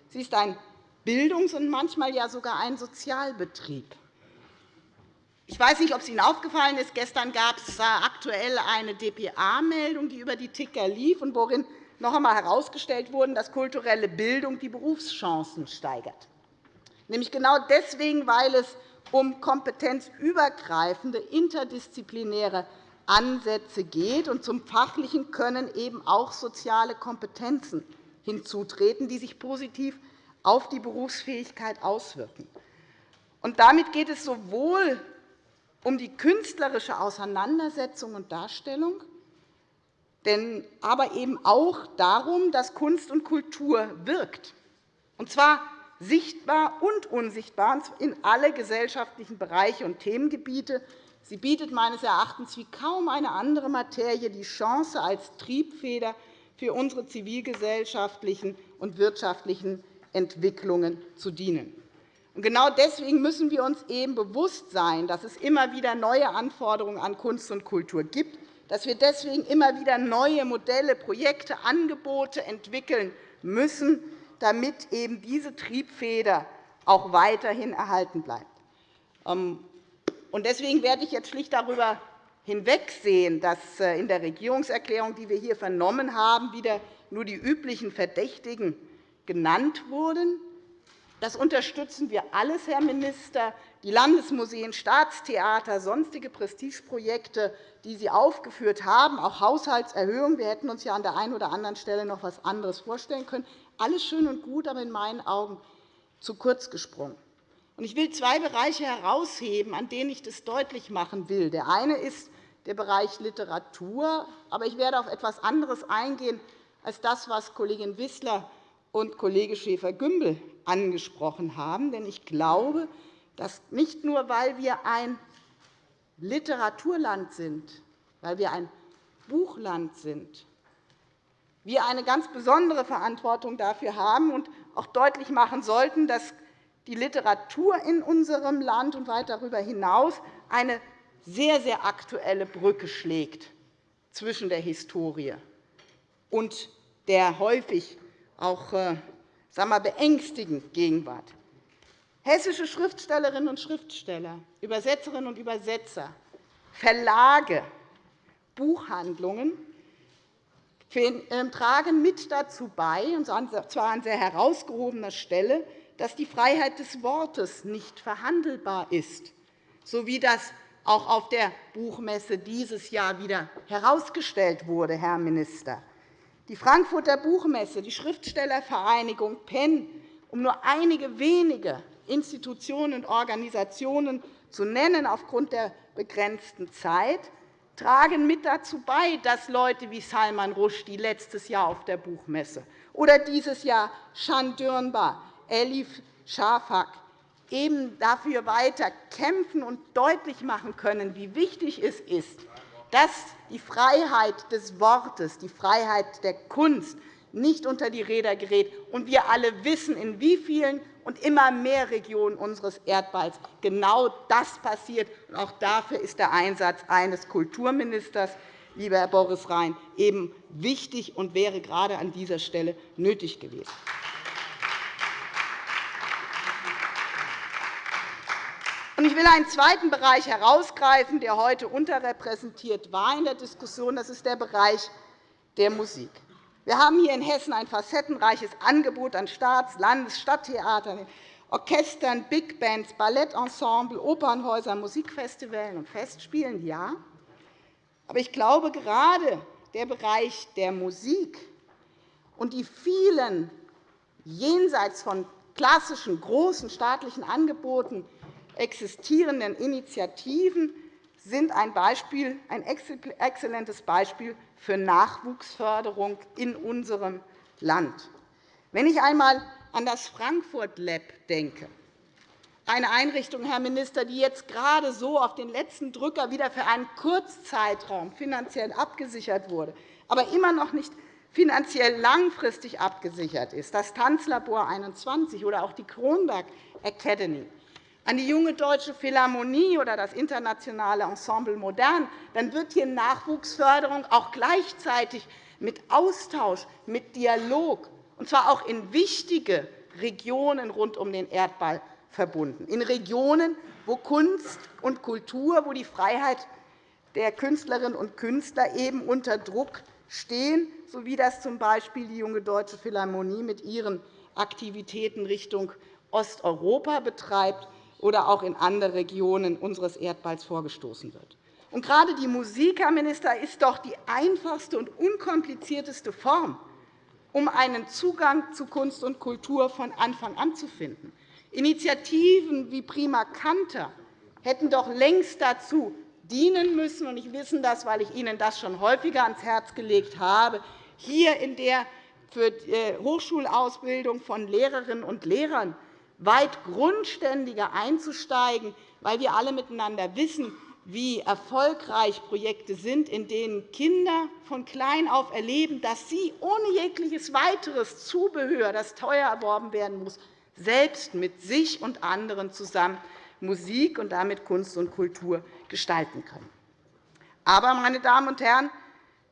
Sie ist ein Bildungs- und manchmal ja sogar ein Sozialbetrieb. Ich weiß nicht, ob es Ihnen aufgefallen ist. Gestern gab es aktuell eine dpa-Meldung, die über die Ticker lief und worin noch einmal herausgestellt wurde, dass kulturelle Bildung die Berufschancen steigert. Nämlich genau deswegen, weil es um kompetenzübergreifende, interdisziplinäre Ansätze geht und zum fachlichen Können eben auch soziale Kompetenzen hinzutreten, die sich positiv auf die Berufsfähigkeit auswirken. Und damit geht es sowohl um die künstlerische Auseinandersetzung und Darstellung, aber eben auch darum, dass Kunst und Kultur wirkt, und zwar sichtbar und unsichtbar in alle gesellschaftlichen Bereiche und Themengebiete. Sie bietet meines Erachtens wie kaum eine andere Materie die Chance, als Triebfeder für unsere zivilgesellschaftlichen und wirtschaftlichen Entwicklungen zu dienen. Genau deswegen müssen wir uns eben bewusst sein, dass es immer wieder neue Anforderungen an Kunst und Kultur gibt, dass wir deswegen immer wieder neue Modelle, Projekte, Angebote entwickeln müssen, damit eben diese Triebfeder auch weiterhin erhalten bleibt. Ähm, deswegen werde ich jetzt schlicht darüber hinwegsehen, dass äh, in der Regierungserklärung, die wir hier vernommen haben, wieder nur die üblichen Verdächtigen genannt wurden. Das unterstützen wir alles, Herr Minister. Die Landesmuseen, Staatstheater, sonstige Prestigeprojekte, die Sie aufgeführt haben, auch Haushaltserhöhungen. Wir hätten uns ja an der einen oder anderen Stelle noch etwas anderes vorstellen können. Alles schön und gut, aber in meinen Augen zu kurz gesprungen. Ich will zwei Bereiche herausheben, an denen ich das deutlich machen will. Der eine ist der Bereich Literatur. Aber ich werde auf etwas anderes eingehen als das, was Kollegin Wissler und Kollege Schäfer-Gümbel angesprochen haben. Denn ich glaube, dass nicht nur, weil wir ein Literaturland sind, weil wir ein Buchland sind, wir eine ganz besondere Verantwortung dafür haben und auch deutlich machen sollten, dass die Literatur in unserem Land und weit darüber hinaus eine sehr, sehr aktuelle Brücke schlägt zwischen der Historie und der häufig auch äh, sagen wir, beängstigend Gegenwart. Hessische Schriftstellerinnen und Schriftsteller, Übersetzerinnen und Übersetzer, Verlage, Buchhandlungen ähm, tragen mit dazu bei, und zwar an sehr herausgehobener Stelle, dass die Freiheit des Wortes nicht verhandelbar ist, so wie das auch auf der Buchmesse dieses Jahr wieder herausgestellt wurde, Herr Minister. Die Frankfurter Buchmesse, die Schriftstellervereinigung PEN, um nur einige wenige Institutionen und Organisationen zu nennen aufgrund der begrenzten Zeit, tragen mit dazu bei, dass Leute wie Salman Rushdie letztes Jahr auf der Buchmesse oder dieses Jahr Shan Dürnbar, Elif Shafak eben dafür weiter kämpfen und deutlich machen können, wie wichtig es ist, dass die Freiheit des Wortes, die Freiheit der Kunst nicht unter die Räder gerät. Und wir alle wissen, in wie vielen und immer mehr Regionen unseres Erdballs genau das passiert. auch dafür ist der Einsatz eines Kulturministers, lieber Herr Boris Rhein, eben wichtig und wäre gerade an dieser Stelle nötig gewesen. Ich will einen zweiten Bereich herausgreifen, der heute unterrepräsentiert war in der Diskussion. Das ist der Bereich der Musik. Wir haben hier in Hessen ein facettenreiches Angebot an Staats-, Landes-, Stadttheatern, Orchestern, Big Bands, Ballettensemble, Opernhäusern, Musikfestivals und Festspielen. Ja. Aber ich glaube, gerade der Bereich der Musik und die vielen jenseits von klassischen großen staatlichen Angeboten existierenden Initiativen sind ein, Beispiel, ein exzellentes Beispiel für Nachwuchsförderung in unserem Land. Wenn ich einmal an das Frankfurt Lab denke, eine Einrichtung, Herr Minister, die jetzt gerade so auf den letzten Drücker wieder für einen Kurzzeitraum finanziell abgesichert wurde, aber immer noch nicht finanziell langfristig abgesichert ist, das Tanzlabor 21 oder auch die Kronberg Academy, an die Junge Deutsche Philharmonie oder das internationale Ensemble Modern, dann wird hier Nachwuchsförderung auch gleichzeitig mit Austausch, mit Dialog, und zwar auch in wichtige Regionen rund um den Erdball verbunden, in Regionen, wo Kunst und Kultur, wo die Freiheit der Künstlerinnen und Künstler eben unter Druck stehen, so wie das z. B. die Junge Deutsche Philharmonie mit ihren Aktivitäten Richtung Osteuropa betreibt oder auch in andere Regionen unseres Erdballs vorgestoßen wird. Und gerade die Musik, Herr Minister, ist doch die einfachste und unkomplizierteste Form, um einen Zugang zu Kunst und Kultur von Anfang an zu finden. Initiativen wie Prima Canter hätten doch längst dazu dienen müssen, und ich wissen das, weil ich Ihnen das schon häufiger ans Herz gelegt habe, hier in der für die äh, Hochschulausbildung von Lehrerinnen und Lehrern weit grundständiger einzusteigen, weil wir alle miteinander wissen, wie erfolgreich Projekte sind, in denen Kinder von klein auf erleben, dass sie ohne jegliches weiteres Zubehör, das teuer erworben werden muss, selbst mit sich und anderen zusammen Musik und damit Kunst und Kultur gestalten können. Aber, meine Damen und Herren,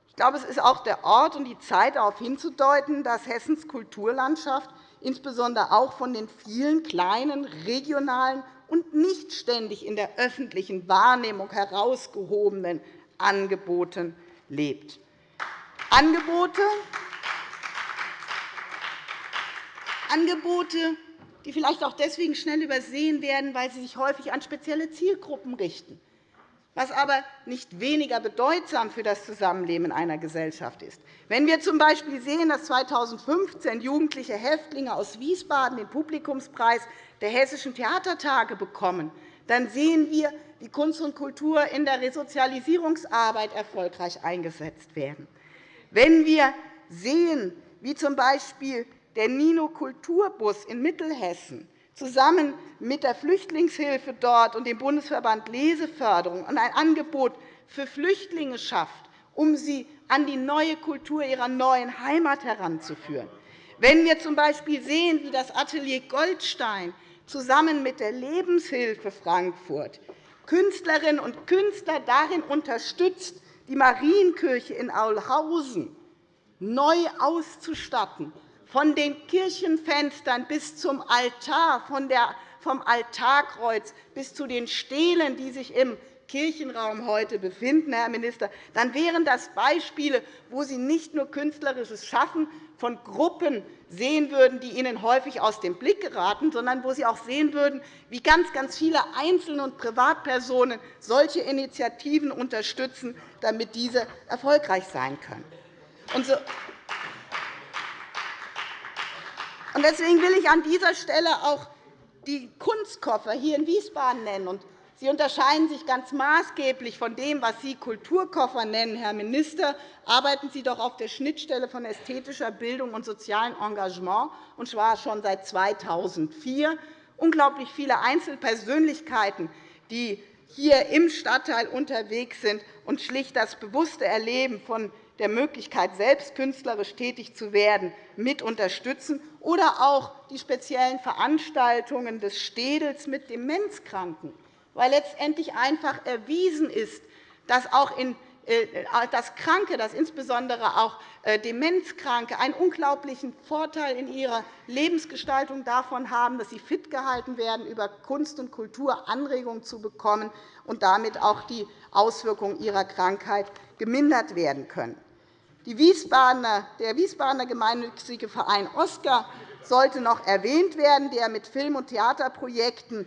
ich glaube, es ist auch der Ort und die Zeit, darauf hinzudeuten, dass Hessens Kulturlandschaft insbesondere auch von den vielen kleinen regionalen und nicht ständig in der öffentlichen Wahrnehmung herausgehobenen Angeboten lebt. Angebote, Angebote die vielleicht auch deswegen schnell übersehen werden, weil sie sich häufig an spezielle Zielgruppen richten was aber nicht weniger bedeutsam für das Zusammenleben einer Gesellschaft ist. Wenn wir z. B. sehen, dass 2015 jugendliche Häftlinge aus Wiesbaden den Publikumspreis der Hessischen Theatertage bekommen, dann sehen wir, wie Kunst und Kultur in der Resozialisierungsarbeit erfolgreich eingesetzt werden. Wenn wir sehen, wie z. B. der Nino Kulturbus in Mittelhessen zusammen mit der Flüchtlingshilfe dort und dem Bundesverband Leseförderung ein Angebot für Flüchtlinge schafft, um sie an die neue Kultur ihrer neuen Heimat heranzuführen. Wenn wir z. B. sehen, wie das Atelier Goldstein zusammen mit der Lebenshilfe Frankfurt Künstlerinnen und Künstler darin unterstützt, die Marienkirche in Aulhausen neu auszustatten, von den Kirchenfenstern bis zum Altar, vom Altarkreuz bis zu den Stelen, die sich im Kirchenraum heute befinden, Herr Minister, dann wären das Beispiele, wo Sie nicht nur künstlerisches Schaffen von Gruppen sehen würden, die Ihnen häufig aus dem Blick geraten, sondern wo Sie auch sehen würden, wie ganz, ganz viele Einzelne und Privatpersonen solche Initiativen unterstützen, damit diese erfolgreich sein können. Deswegen will ich an dieser Stelle auch die Kunstkoffer hier in Wiesbaden nennen. Sie unterscheiden sich ganz maßgeblich von dem, was Sie Kulturkoffer nennen, Herr Minister. Arbeiten Sie doch auf der Schnittstelle von ästhetischer Bildung und sozialem Engagement, und zwar schon seit 2004. Unglaublich viele Einzelpersönlichkeiten, die hier im Stadtteil unterwegs sind und schlicht das bewusste Erleben von der Möglichkeit, selbst künstlerisch tätig zu werden, mit unterstützen, oder auch die speziellen Veranstaltungen des Städels mit Demenzkranken, weil letztendlich einfach erwiesen ist, dass auch in äh, dass Kranke, dass insbesondere auch äh, Demenzkranke einen unglaublichen Vorteil in ihrer Lebensgestaltung davon haben, dass sie fit gehalten werden, über Kunst und Kultur Anregungen zu bekommen und damit auch die Auswirkungen ihrer Krankheit gemindert werden können. Der Wiesbadener gemeinnützige Verein Oskar sollte noch erwähnt werden, der mit Film- und Theaterprojekten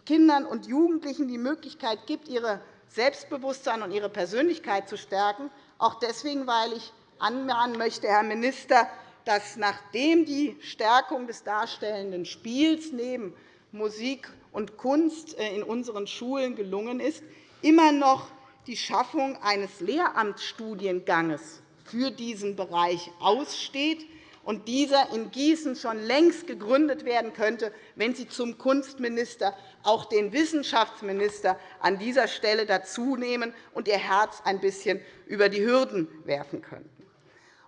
Kindern und Jugendlichen die Möglichkeit gibt, ihre Selbstbewusstsein und ihre Persönlichkeit zu stärken. Auch deswegen, weil ich anmahnen möchte, Herr Minister, dass nachdem die Stärkung des darstellenden Spiels neben Musik und Kunst äh, in unseren Schulen gelungen ist, immer noch die Schaffung eines Lehramtsstudienganges für diesen Bereich aussteht und dieser in Gießen schon längst gegründet werden könnte, wenn Sie zum Kunstminister auch den Wissenschaftsminister an dieser Stelle dazunehmen und Ihr Herz ein bisschen über die Hürden werfen könnten.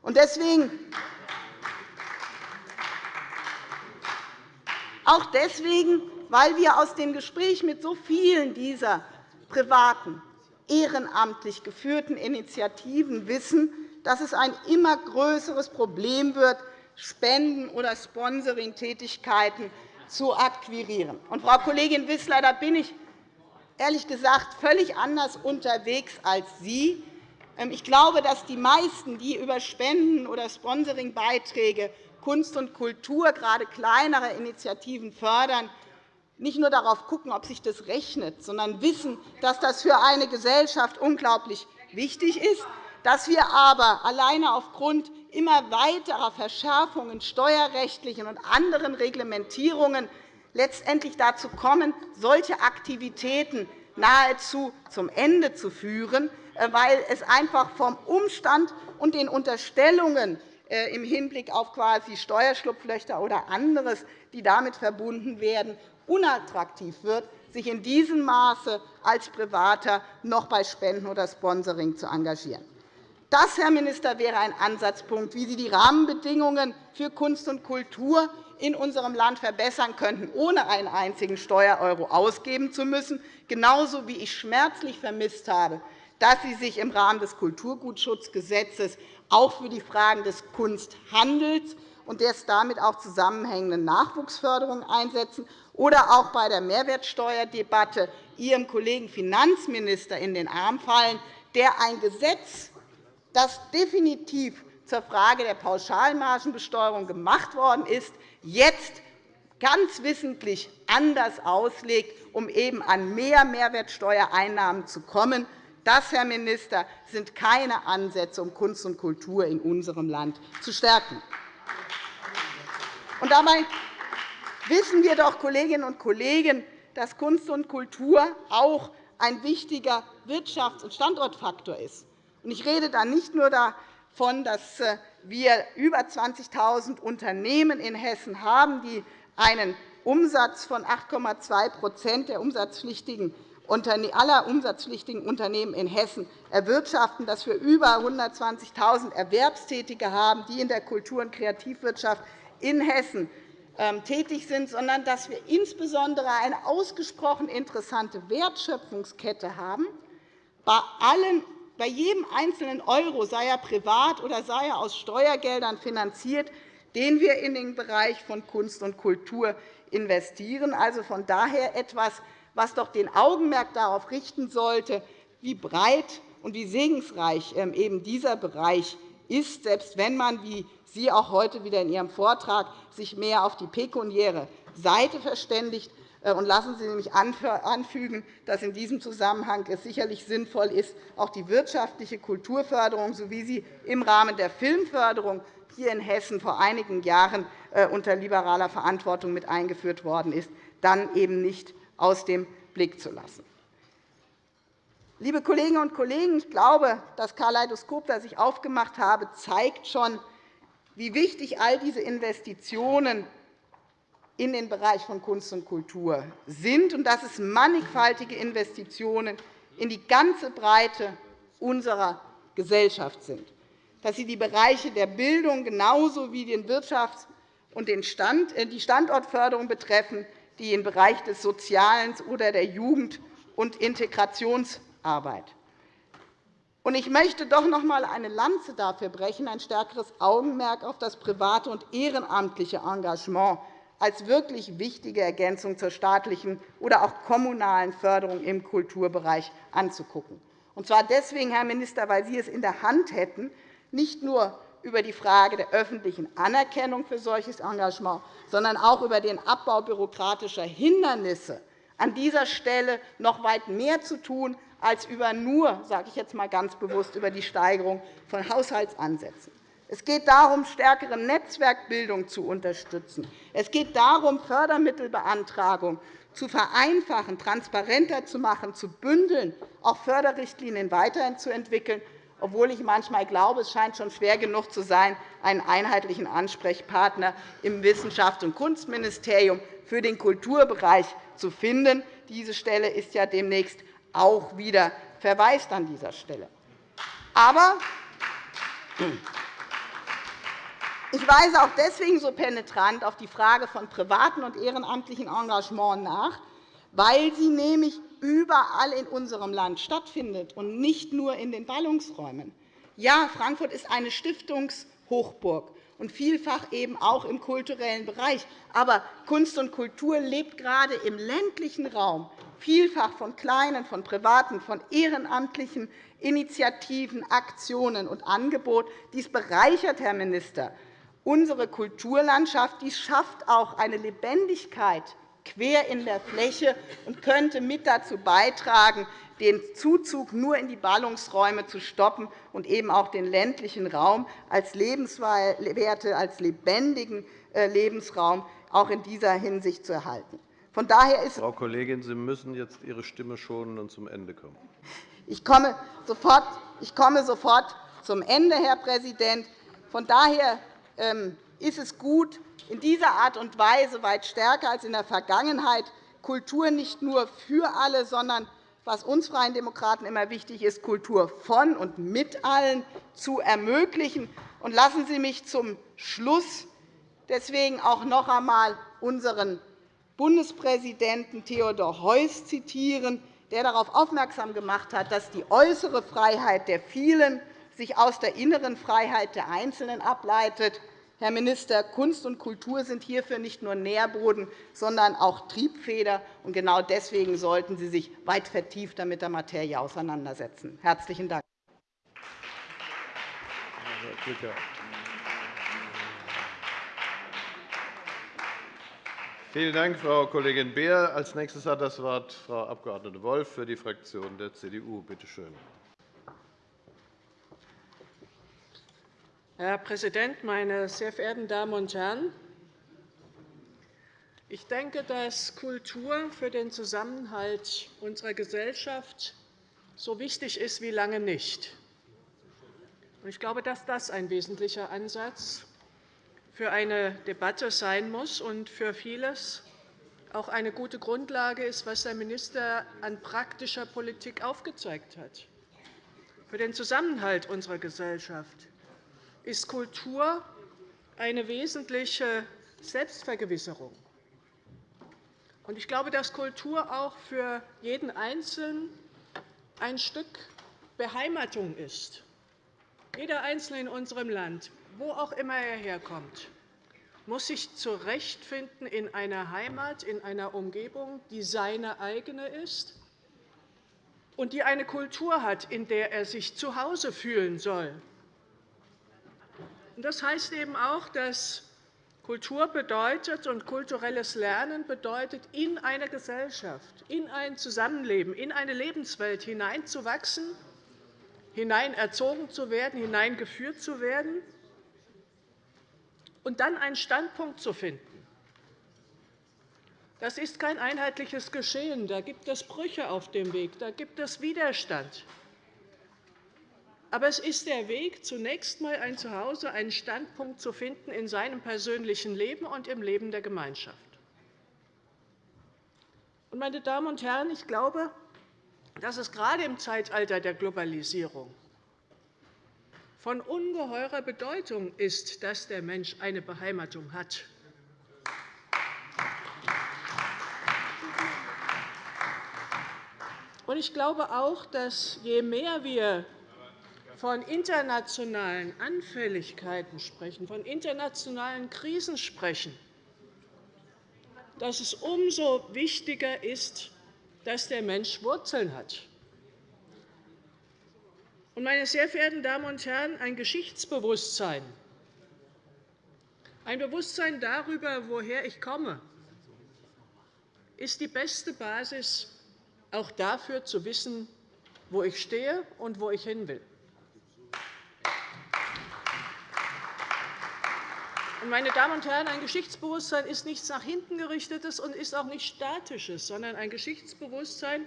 Deswegen auch deswegen, weil wir aus dem Gespräch mit so vielen dieser privaten, ehrenamtlich geführten Initiativen wissen, dass es ein immer größeres Problem wird, Spenden- oder Sponsoring-Tätigkeiten zu akquirieren. Und, Frau Kollegin Wissler, da bin ich ehrlich gesagt völlig anders unterwegs als Sie. Ähm, ich glaube, dass die meisten, die über Spenden- oder Sponsoringbeiträge Kunst und Kultur, gerade kleinere Initiativen, fördern, nicht nur darauf schauen, ob sich das rechnet, sondern wissen, dass das für eine Gesellschaft unglaublich wichtig ist, dass wir aber alleine aufgrund immer weiterer Verschärfungen steuerrechtlichen und anderen Reglementierungen letztendlich dazu kommen, solche Aktivitäten nahezu zum Ende zu führen, äh, weil es einfach vom Umstand und den Unterstellungen äh, im Hinblick auf quasi Steuerschlupflöcher oder anderes, die damit verbunden werden, unattraktiv wird, sich in diesem Maße als Privater noch bei Spenden oder Sponsoring zu engagieren. Das, Herr Minister, wäre ein Ansatzpunkt, wie Sie die Rahmenbedingungen für Kunst und Kultur in unserem Land verbessern könnten, ohne einen einzigen Steuereuro ausgeben zu müssen, genauso wie ich schmerzlich vermisst habe, dass Sie sich im Rahmen des Kulturgutschutzgesetzes auch für die Fragen des Kunsthandels und der damit auch zusammenhängenden Nachwuchsförderung einsetzen oder auch bei der Mehrwertsteuerdebatte Ihrem Kollegen Finanzminister in den Arm fallen, der ein Gesetz, das definitiv zur Frage der Pauschalmargenbesteuerung gemacht worden ist, jetzt ganz wissentlich anders auslegt, um eben an mehr Mehrwertsteuereinnahmen zu kommen. Das, Herr Minister, sind keine Ansätze, um Kunst und Kultur in unserem Land zu stärken. Und dabei wissen wir doch, Kolleginnen und Kollegen, dass Kunst und Kultur auch ein wichtiger Wirtschafts- und Standortfaktor ist. Ich rede da nicht nur davon, dass äh, wir über 20.000 Unternehmen in Hessen haben, die einen Umsatz von 8,2 der umsatzpflichtigen aller umsatzpflichtigen Unternehmen in Hessen erwirtschaften, dass wir über 120.000 Erwerbstätige haben, die in der Kultur- und Kreativwirtschaft in Hessen ähm, tätig sind, sondern dass wir insbesondere eine ausgesprochen interessante Wertschöpfungskette haben bei allen bei jedem einzelnen Euro, sei er privat oder sei er aus Steuergeldern finanziert, den wir in den Bereich von Kunst und Kultur investieren. Also von daher etwas, was doch den Augenmerk darauf richten sollte, wie breit und wie segensreich ähm, eben dieser Bereich ist, selbst wenn man, wie Sie auch heute wieder in Ihrem Vortrag, sich mehr auf die pekuniäre Seite verständigt. Äh, und lassen Sie mich anfügen, dass in diesem Zusammenhang es sicherlich sinnvoll ist, auch die wirtschaftliche Kulturförderung, so wie sie im Rahmen der Filmförderung hier in Hessen vor einigen Jahren äh, unter liberaler Verantwortung mit eingeführt worden ist, dann eben nicht aus dem Blick zu lassen. Liebe Kolleginnen und Kollegen, ich glaube, das Kaleidoskop, das ich aufgemacht habe, zeigt schon, wie wichtig all diese Investitionen in den Bereich von Kunst und Kultur sind und dass es mannigfaltige Investitionen in die ganze Breite unserer Gesellschaft sind, dass sie die Bereiche der Bildung genauso wie den Wirtschafts- und äh, die Standortförderung betreffen, die im Bereich des Sozialen oder der Jugend- und Integrationsarbeit. Ich möchte doch noch einmal eine Lanze dafür brechen, ein stärkeres Augenmerk auf das private und ehrenamtliche Engagement als wirklich wichtige Ergänzung zur staatlichen oder auch kommunalen Förderung im Kulturbereich anzugucken. Und zwar deswegen, Herr Minister, weil Sie es in der Hand hätten, nicht nur über die Frage der öffentlichen Anerkennung für solches Engagement, sondern auch über den Abbau bürokratischer Hindernisse an dieser Stelle noch weit mehr zu tun, als über nur, sage ich jetzt mal ganz bewusst, über die Steigerung von Haushaltsansätzen. Es geht darum, stärkere Netzwerkbildung zu unterstützen. Es geht darum, Fördermittelbeantragung zu vereinfachen, transparenter zu machen, zu bündeln, auch Förderrichtlinien weiterhin zu entwickeln, obwohl ich manchmal glaube, es scheint schon schwer genug zu sein, einen einheitlichen Ansprechpartner im Wissenschafts- und Kunstministerium für den Kulturbereich zu finden. Diese Stelle ist ja demnächst auch wieder verweist an dieser Stelle. Aber ich weise auch deswegen so penetrant auf die Frage von privaten und ehrenamtlichen Engagement nach, weil sie nämlich überall in unserem Land stattfindet und nicht nur in den Ballungsräumen. Ja, Frankfurt ist eine Stiftungshochburg und vielfach eben auch im kulturellen Bereich. Aber Kunst und Kultur lebt gerade im ländlichen Raum vielfach von kleinen, von privaten, von ehrenamtlichen Initiativen, Aktionen und Angebot. Dies bereichert, Herr Minister, unsere Kulturlandschaft, die schafft auch eine Lebendigkeit quer in der Fläche und könnte mit dazu beitragen, den Zuzug nur in die Ballungsräume zu stoppen und eben auch den ländlichen Raum als lebenswerte, als lebendigen äh, Lebensraum auch in dieser Hinsicht zu erhalten. Von daher ist Frau Kollegin, Sie müssen jetzt Ihre Stimme schonen und zum Ende kommen. Ich komme sofort, ich komme sofort zum Ende, Herr Präsident. Von daher ähm, ist es gut, in dieser Art und Weise weit stärker als in der Vergangenheit Kultur nicht nur für alle, sondern was uns Freien Demokraten immer wichtig ist, Kultur von und mit allen zu ermöglichen. Und lassen Sie mich zum Schluss deswegen auch noch einmal unseren Bundespräsidenten Theodor Heuss zitieren, der darauf aufmerksam gemacht hat, dass die äußere Freiheit der vielen sich aus der inneren Freiheit der Einzelnen ableitet. Herr Minister, Kunst und Kultur sind hierfür nicht nur Nährboden, sondern auch Triebfeder. Und genau deswegen sollten Sie sich weit vertieft mit der Materie auseinandersetzen. – Herzlichen Dank. Vielen Dank, Frau Kollegin Beer. – Als Nächstes hat das Wort Frau Abg. Wolff für die Fraktion der CDU. Bitte schön. Herr Präsident, meine sehr verehrten Damen und Herren! Ich denke, dass Kultur für den Zusammenhalt unserer Gesellschaft so wichtig ist wie lange nicht. Ich glaube, dass das ein wesentlicher Ansatz für eine Debatte sein muss und für vieles auch eine gute Grundlage ist, was der Minister an praktischer Politik aufgezeigt hat. Für den Zusammenhalt unserer Gesellschaft ist Kultur eine wesentliche Selbstvergewisserung. Ich glaube, dass Kultur auch für jeden Einzelnen ein Stück Beheimatung ist. Jeder Einzelne in unserem Land, wo auch immer er herkommt, muss sich zurechtfinden in einer Heimat, in einer Umgebung, die seine eigene ist und die eine Kultur hat, in der er sich zu Hause fühlen soll. Das heißt eben auch, dass Kultur bedeutet und kulturelles Lernen bedeutet, in eine Gesellschaft, in ein Zusammenleben, in eine Lebenswelt hineinzuwachsen, hineinerzogen zu werden, hineingeführt zu werden und dann einen Standpunkt zu finden. Das ist kein einheitliches Geschehen. Da gibt es Brüche auf dem Weg, da gibt es Widerstand. Aber es ist der Weg, zunächst einmal ein Zuhause, einen Standpunkt zu finden in seinem persönlichen Leben und im Leben der Gemeinschaft. Meine Damen und Herren, ich glaube, dass es gerade im Zeitalter der Globalisierung von ungeheurer Bedeutung ist, dass der Mensch eine Beheimatung hat. Ich glaube auch, dass je mehr wir von internationalen Anfälligkeiten sprechen, von internationalen Krisen sprechen, dass es umso wichtiger ist, dass der Mensch Wurzeln hat. Meine sehr verehrten Damen und Herren, ein Geschichtsbewusstsein, ein Bewusstsein darüber, woher ich komme, ist die beste Basis, auch dafür zu wissen, wo ich stehe und wo ich hin will. Meine Damen und Herren, ein Geschichtsbewusstsein ist nichts nach hinten gerichtetes und ist auch nicht statisches, sondern ein Geschichtsbewusstsein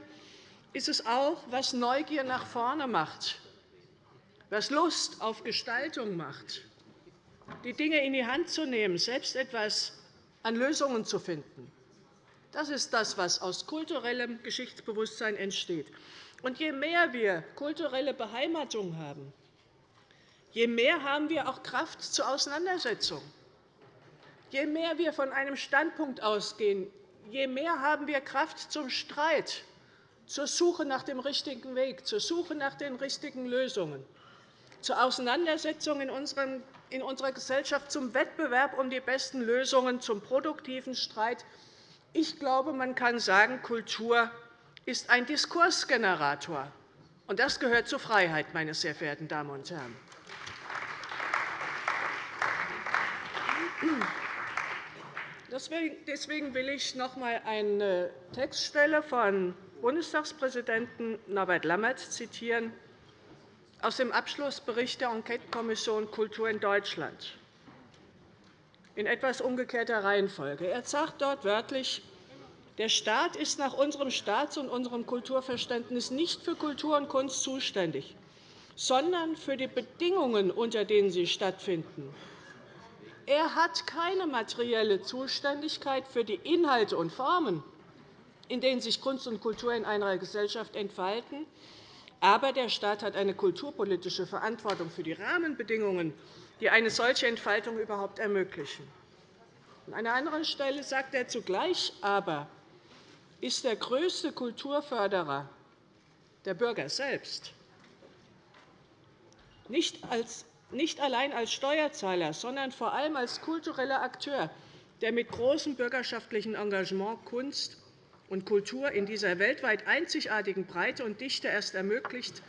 ist es auch, was Neugier nach vorne macht, was Lust auf Gestaltung macht, die Dinge in die Hand zu nehmen, selbst etwas an Lösungen zu finden. Das ist das, was aus kulturellem Geschichtsbewusstsein entsteht. Und je mehr wir kulturelle Beheimatung haben, je mehr haben wir auch Kraft zur Auseinandersetzung. Je mehr wir von einem Standpunkt ausgehen, je mehr haben wir Kraft zum Streit, zur Suche nach dem richtigen Weg, zur Suche nach den richtigen Lösungen, zur Auseinandersetzung in unserer Gesellschaft, zum Wettbewerb um die besten Lösungen, zum produktiven Streit. Ich glaube, man kann sagen, Kultur ist ein Diskursgenerator. Und das gehört zur Freiheit, meine sehr verehrten Damen und Herren. Deswegen will ich noch einmal eine Textstelle von Bundestagspräsidenten Norbert Lammert zitieren aus dem Abschlussbericht der Enquetekommission Kultur in Deutschland in etwas umgekehrter Reihenfolge. Er sagt dort wörtlich, der Staat ist nach unserem Staats- und unserem Kulturverständnis nicht für Kultur und Kunst zuständig, sondern für die Bedingungen, unter denen sie stattfinden. Er hat keine materielle Zuständigkeit für die Inhalte und Formen, in denen sich Kunst und Kultur in einer Gesellschaft entfalten. Aber der Staat hat eine kulturpolitische Verantwortung für die Rahmenbedingungen, die eine solche Entfaltung überhaupt ermöglichen. An einer anderen Stelle sagt er zugleich aber, ist der größte Kulturförderer der Bürger selbst. Nicht als nicht allein als Steuerzahler, sondern vor allem als kultureller Akteur, der mit großem bürgerschaftlichen Engagement Kunst und Kultur in dieser weltweit einzigartigen Breite und Dichte erst ermöglicht,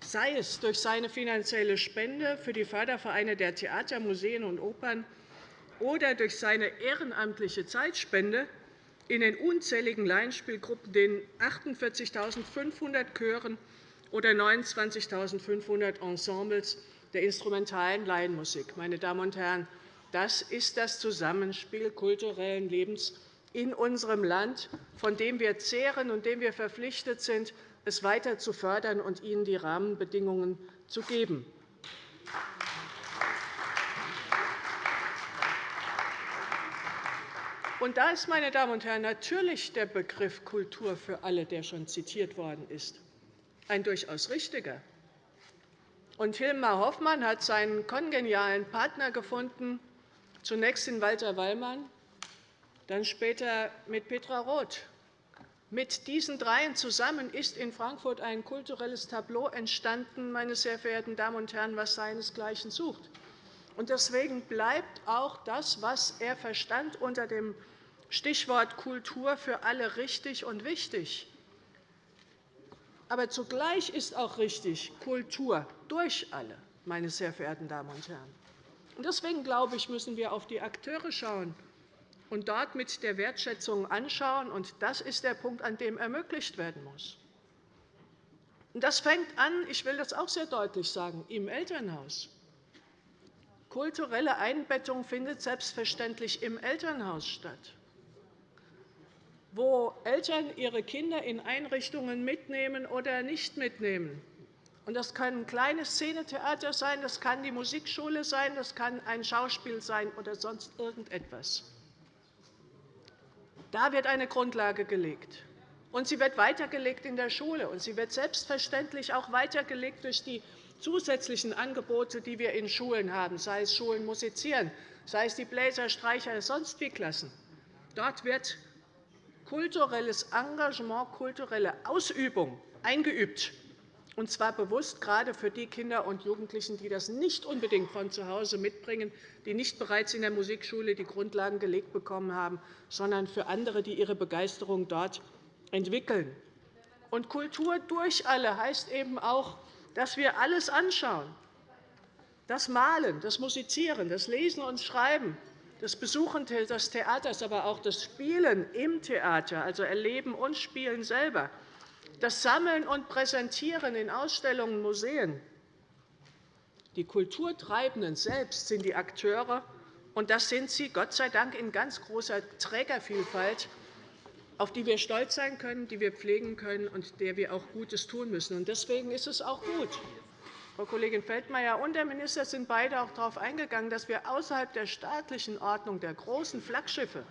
sei es durch seine finanzielle Spende für die Fördervereine der Theater, Museen und Opern oder durch seine ehrenamtliche Zeitspende in den unzähligen Laienspielgruppen, den 48.500 Chören oder 29.500 Ensembles der instrumentalen Laienmusik. Meine Damen und Herren, das ist das Zusammenspiel kulturellen Lebens in unserem Land, von dem wir zehren und dem wir verpflichtet sind, es weiter zu fördern und ihnen die Rahmenbedingungen zu geben. Und da ist, meine Damen und Herren, natürlich der Begriff Kultur für alle, der schon zitiert worden ist, ein durchaus richtiger. Und Hilmar Hoffmann hat seinen kongenialen Partner gefunden, zunächst in Walter Wallmann, dann später mit Petra Roth. Mit diesen dreien zusammen ist in Frankfurt ein kulturelles Tableau entstanden, meine sehr verehrten Damen und Herren, was seinesgleichen sucht. Deswegen bleibt auch das, was er verstand unter dem Stichwort Kultur für alle richtig und wichtig. Aber zugleich ist auch richtig Kultur durch alle, meine sehr verehrten Damen und Herren. Deswegen glaube ich, müssen wir auf die Akteure schauen und dort mit der Wertschätzung anschauen. Das ist der Punkt, an dem ermöglicht werden muss. Das fängt an, ich will das auch sehr deutlich sagen, im Elternhaus. Kulturelle Einbettung findet selbstverständlich im Elternhaus statt wo Eltern ihre Kinder in Einrichtungen mitnehmen oder nicht mitnehmen. Das kann ein kleines Szenetheater sein, das kann die Musikschule sein, das kann ein Schauspiel sein oder sonst irgendetwas. Da wird eine Grundlage gelegt. Und sie wird weitergelegt in der Schule. Und sie wird selbstverständlich auch weitergelegt durch die zusätzlichen Angebote, die wir in Schulen haben, sei es Schulen musizieren, sei es die Bläser, Streicher, sonst wie Klassen. Dort wird kulturelles Engagement, kulturelle Ausübung eingeübt, und zwar bewusst gerade für die Kinder und Jugendlichen, die das nicht unbedingt von zu Hause mitbringen, die nicht bereits in der Musikschule die Grundlagen gelegt bekommen haben, sondern für andere, die ihre Begeisterung dort entwickeln. Und Kultur durch alle heißt eben auch, dass wir alles anschauen. Das Malen, das Musizieren, das Lesen und Schreiben, das Besuchen des Theaters, aber auch das Spielen im Theater, also Erleben und Spielen selber, das Sammeln und Präsentieren in Ausstellungen und Museen. Die Kulturtreibenden selbst sind die Akteure, und das sind sie, Gott sei Dank, in ganz großer Trägervielfalt, auf die wir stolz sein können, die wir pflegen können und der wir auch Gutes tun müssen. Deswegen ist es auch gut, Frau Kollegin Feldmayer und der Minister sind beide auch darauf eingegangen, dass wir außerhalb der staatlichen Ordnung der großen Flaggschiffe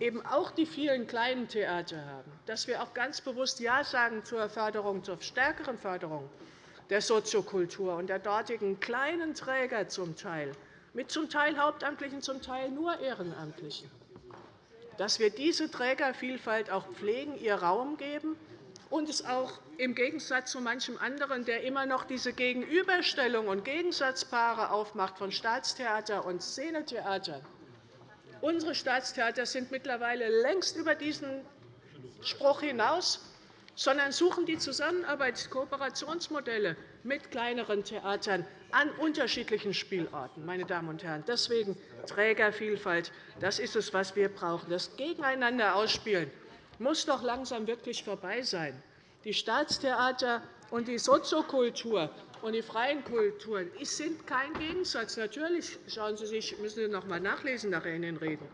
eben auch die vielen kleinen Theater haben, dass wir auch ganz bewusst Ja sagen zur Förderung, zur stärkeren Förderung der Soziokultur und der dortigen kleinen Träger zum Teil, mit zum Teil Hauptamtlichen, zum Teil nur Ehrenamtlichen, dass wir diese Trägervielfalt auch pflegen, ihr Raum geben und es auch im Gegensatz zu manchem anderen, der immer noch diese Gegenüberstellung und Gegensatzpaare aufmacht von Staatstheater und Szenetheater. Unsere Staatstheater sind mittlerweile längst über diesen Spruch hinaus, sondern suchen die Zusammenarbeit, Kooperationsmodelle mit kleineren Theatern an unterschiedlichen Spielorten. Meine Damen und Herren. Deswegen Trägervielfalt. Das ist es, was wir brauchen. Das Gegeneinander ausspielen muss doch langsam wirklich vorbei sein. Die Staatstheater und die Soziokultur und die freien Kulturen sind kein Gegensatz. Natürlich schauen Sie sich, müssen Sie noch einmal nachlesen nachher in den Reden.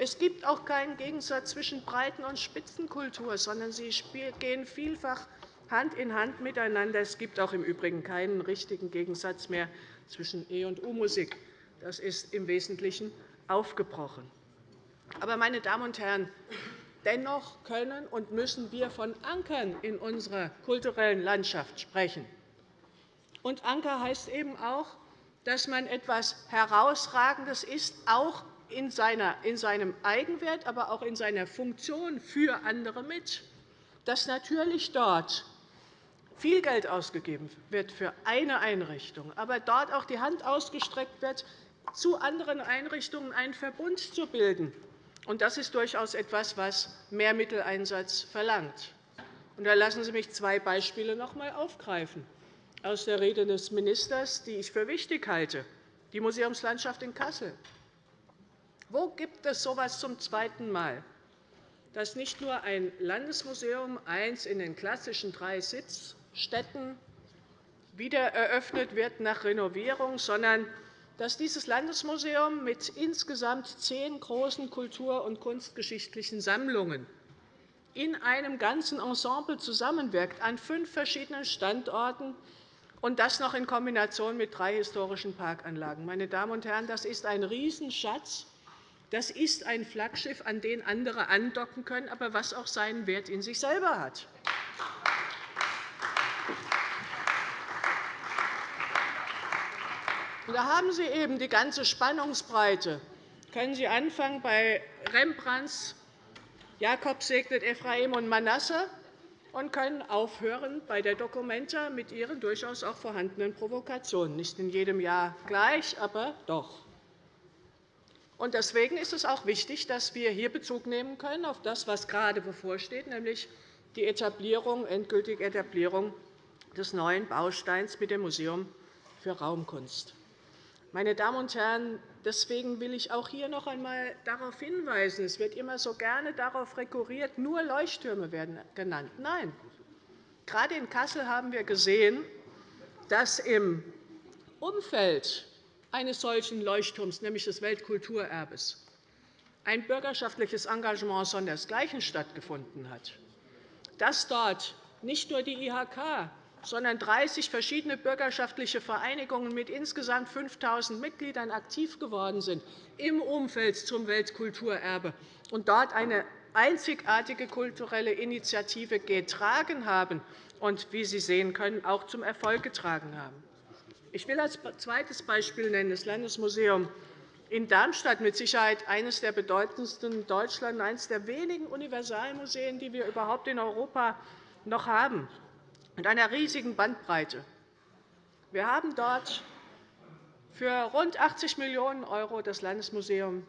Es gibt auch keinen Gegensatz zwischen Breiten- und Spitzenkultur, sondern sie gehen vielfach Hand in Hand miteinander. Es gibt auch im Übrigen keinen richtigen Gegensatz mehr zwischen E- und U-Musik. Das ist im Wesentlichen aufgebrochen. Aber, meine Damen und Herren, Dennoch können und müssen wir von Ankern in unserer kulturellen Landschaft sprechen. Und Anker heißt eben auch, dass man etwas Herausragendes ist, auch in seinem Eigenwert, aber auch in seiner Funktion für andere mit, dass natürlich dort viel Geld ausgegeben wird für eine Einrichtung, aber dort auch die Hand ausgestreckt wird, zu anderen Einrichtungen einen Verbund zu bilden, das ist durchaus etwas, was mehr Mitteleinsatz verlangt. Da lassen Sie mich zwei Beispiele noch einmal aufgreifen aus der Rede des Ministers, die ich für wichtig halte. Die Museumslandschaft in Kassel. Wo gibt es so etwas zum zweiten Mal? dass nicht nur ein Landesmuseum, eins in den klassischen drei Sitzstätten, wieder eröffnet wird nach Renovierung, sondern dass dieses Landesmuseum mit insgesamt zehn großen kultur- und kunstgeschichtlichen Sammlungen in einem ganzen Ensemble zusammenwirkt, an fünf verschiedenen Standorten, und das noch in Kombination mit drei historischen Parkanlagen. Meine Damen und Herren, das ist ein Riesenschatz. Das ist ein Flaggschiff, an den andere andocken können, aber was auch seinen Wert in sich selber hat. Da haben Sie eben die ganze Spannungsbreite. Können Sie anfangen bei Rembrandts Jakob segnet Ephraim und Manasse und können aufhören bei der Documenta mit ihren durchaus auch vorhandenen Provokationen. Nicht in jedem Jahr gleich, aber doch. Deswegen ist es auch wichtig, dass wir hier Bezug nehmen können auf das, was gerade bevorsteht, nämlich die Etablierung, endgültige Etablierung des neuen Bausteins mit dem Museum für Raumkunst. Meine Damen und Herren, deswegen will ich auch hier noch einmal darauf hinweisen, es wird immer so gerne darauf rekurriert, nur Leuchttürme werden genannt. Nein, gerade in Kassel haben wir gesehen, dass im Umfeld eines solchen Leuchtturms, nämlich des Weltkulturerbes, ein bürgerschaftliches Engagement sondersgleichen stattgefunden hat, dass dort nicht nur die IHK, sondern 30 verschiedene bürgerschaftliche Vereinigungen mit insgesamt 5.000 Mitgliedern aktiv geworden sind im Umfeld zum Weltkulturerbe und dort eine einzigartige kulturelle Initiative getragen haben und, wie Sie sehen können, auch zum Erfolg getragen haben. Ich will als zweites Beispiel nennen das Landesmuseum in Darmstadt, mit Sicherheit eines der bedeutendsten in Deutschland, eines der wenigen Universalmuseen, die wir überhaupt in Europa noch haben mit einer riesigen Bandbreite. Wir haben dort für rund 80 Millionen € das Landesmuseum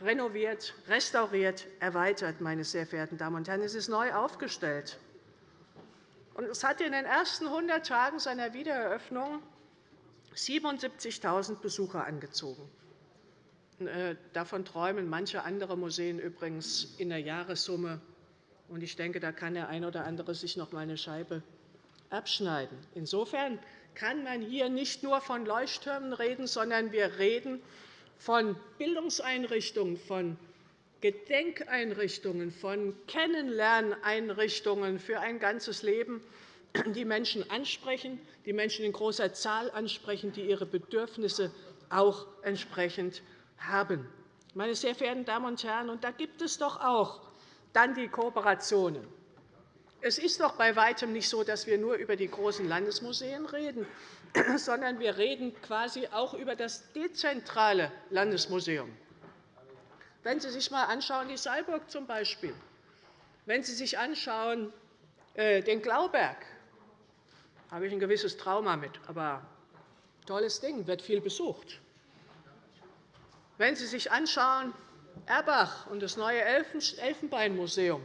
renoviert, restauriert, erweitert. Meine sehr verehrten Damen und Herren. Es ist neu aufgestellt. Es hat in den ersten 100 Tagen seiner Wiedereröffnung 77.000 Besucher angezogen. Äh, davon träumen manche andere Museen übrigens in der Jahressumme. Ich denke, da kann der eine oder andere sich noch einmal eine Scheibe abschneiden. Insofern kann man hier nicht nur von Leuchttürmen reden, sondern wir reden von Bildungseinrichtungen, von Gedenkeinrichtungen, von Kennenlerneinrichtungen für ein ganzes Leben, die Menschen ansprechen, die Menschen in großer Zahl ansprechen, die ihre Bedürfnisse auch entsprechend haben. Meine sehr verehrten Damen und Herren, und da gibt es doch auch dann die Kooperationen es ist doch bei Weitem nicht so, dass wir nur über die großen Landesmuseen reden, sondern wir reden quasi auch über das dezentrale Landesmuseum. Wenn Sie sich einmal anschauen, die Saalburg zum Beispiel, wenn Sie sich anschauen, äh, den Glauberg, habe ich ein gewisses Trauma mit, aber tolles Ding, wird viel besucht. Wenn Sie sich anschauen, Erbach und das neue Elfenbeinmuseum,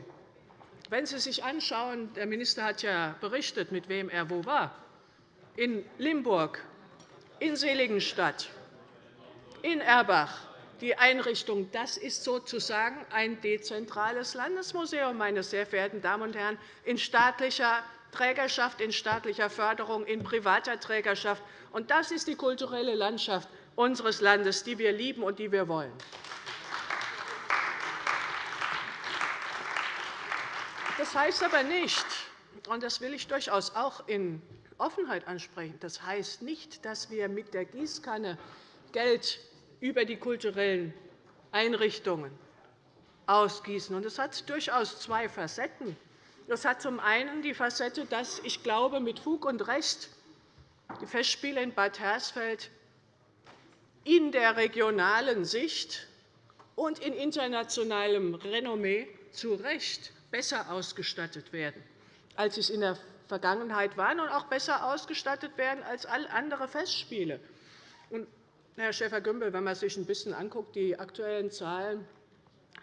wenn Sie sich anschauen, der Minister hat ja berichtet, mit wem er wo war, in Limburg, in Seligenstadt, in Erbach, die Einrichtung, das ist sozusagen ein dezentrales Landesmuseum, meine sehr verehrten Damen und Herren, in staatlicher Trägerschaft, in staatlicher Förderung, in privater Trägerschaft. Und das ist die kulturelle Landschaft unseres Landes, die wir lieben und die wir wollen. Das heißt aber nicht, und das will ich durchaus auch in Offenheit ansprechen, das heißt nicht, dass wir mit der Gießkanne Geld über die kulturellen Einrichtungen ausgießen. Das hat durchaus zwei Facetten. Das hat zum einen die Facette, dass ich glaube, mit Fug und Recht die Festspiele in Bad Hersfeld in der regionalen Sicht und in internationalem Renommee zu Recht besser ausgestattet werden, als es in der Vergangenheit waren, und auch besser ausgestattet werden als all andere Festspiele. Und, Herr Schäfer-Gümbel, wenn man sich ein bisschen anguckt, die aktuellen Zahlen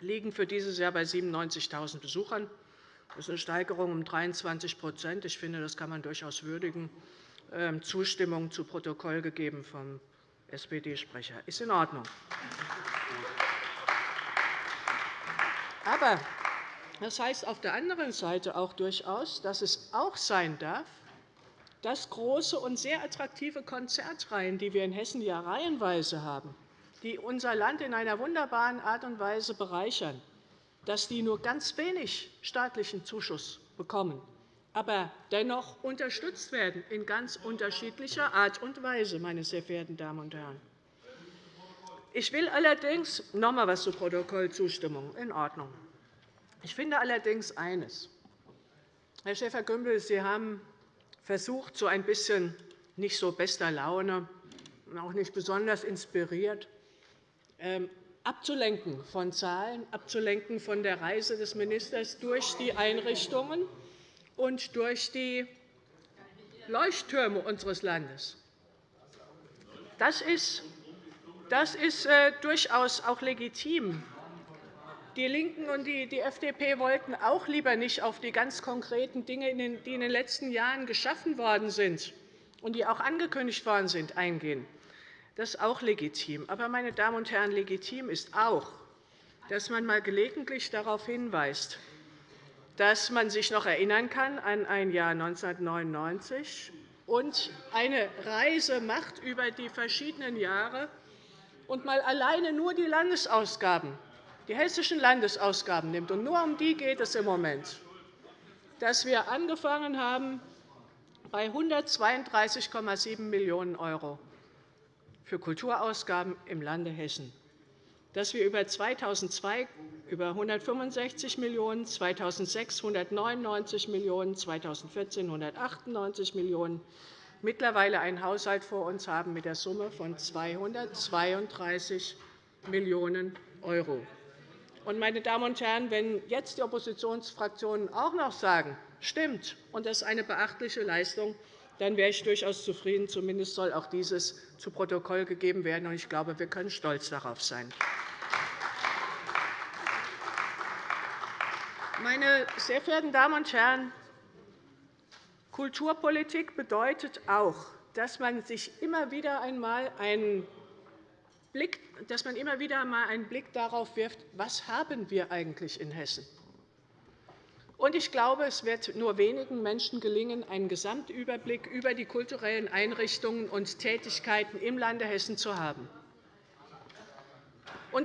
liegen für dieses Jahr bei 97.000 Besuchern. Das ist eine Steigerung um 23% Ich finde, das kann man durchaus würdigen. Ähm, Zustimmung zu Protokoll gegeben vom SPD-Sprecher. Ist in Ordnung. Aber Das heißt auf der anderen Seite auch durchaus, dass es auch sein darf, dass große und sehr attraktive Konzertreihen, die wir in Hessen ja reihenweise haben, die unser Land in einer wunderbaren Art und Weise bereichern, dass die nur ganz wenig staatlichen Zuschuss bekommen, aber dennoch unterstützt werden in ganz unterschiedlicher Art und Weise, meine sehr verehrten Damen und Herren. Ich will allerdings noch einmal etwas zur Protokollzustimmung. In Ordnung. Ich finde allerdings eines. Herr Schäfer-Gümbel, Sie haben versucht, so ein bisschen nicht so bester Laune, auch nicht besonders inspiriert, ähm, abzulenken von Zahlen, abzulenken von der Reise des Ministers durch die Einrichtungen und durch die Leuchttürme unseres Landes. Das ist, das ist äh, durchaus auch legitim. Die LINKEN und die FDP wollten auch lieber nicht auf die ganz konkreten Dinge, die in den letzten Jahren geschaffen worden sind und die auch angekündigt worden sind, eingehen. Das ist auch legitim. Aber, meine Damen und Herren, legitim ist auch, dass man einmal gelegentlich darauf hinweist, dass man sich noch erinnern kann an ein Jahr 1999 und eine Reise macht über die verschiedenen Jahre und mal alleine nur die Landesausgaben, die hessischen Landesausgaben nimmt, und nur um die geht es im Moment, dass wir angefangen haben bei 132,7 Millionen € für Kulturausgaben im Lande Hessen, dass wir über 2002 über 165 Millionen €, 2006 199 Millionen €, 2014 198 Millionen €, mittlerweile einen Haushalt vor uns haben mit der Summe von 232 Millionen €. Meine Damen und Herren, wenn jetzt die Oppositionsfraktionen auch noch sagen, stimmt, und das ist eine beachtliche Leistung, dann wäre ich durchaus zufrieden. Zumindest soll auch dieses zu Protokoll gegeben werden. Ich glaube, wir können stolz darauf sein. Meine sehr verehrten Damen und Herren, Kulturpolitik bedeutet auch, dass man sich immer wieder einmal einen Blick, dass man immer wieder einmal einen Blick darauf wirft, was haben wir eigentlich in Hessen haben. Ich glaube, es wird nur wenigen Menschen gelingen, einen Gesamtüberblick über die kulturellen Einrichtungen und Tätigkeiten im Lande Hessen zu haben.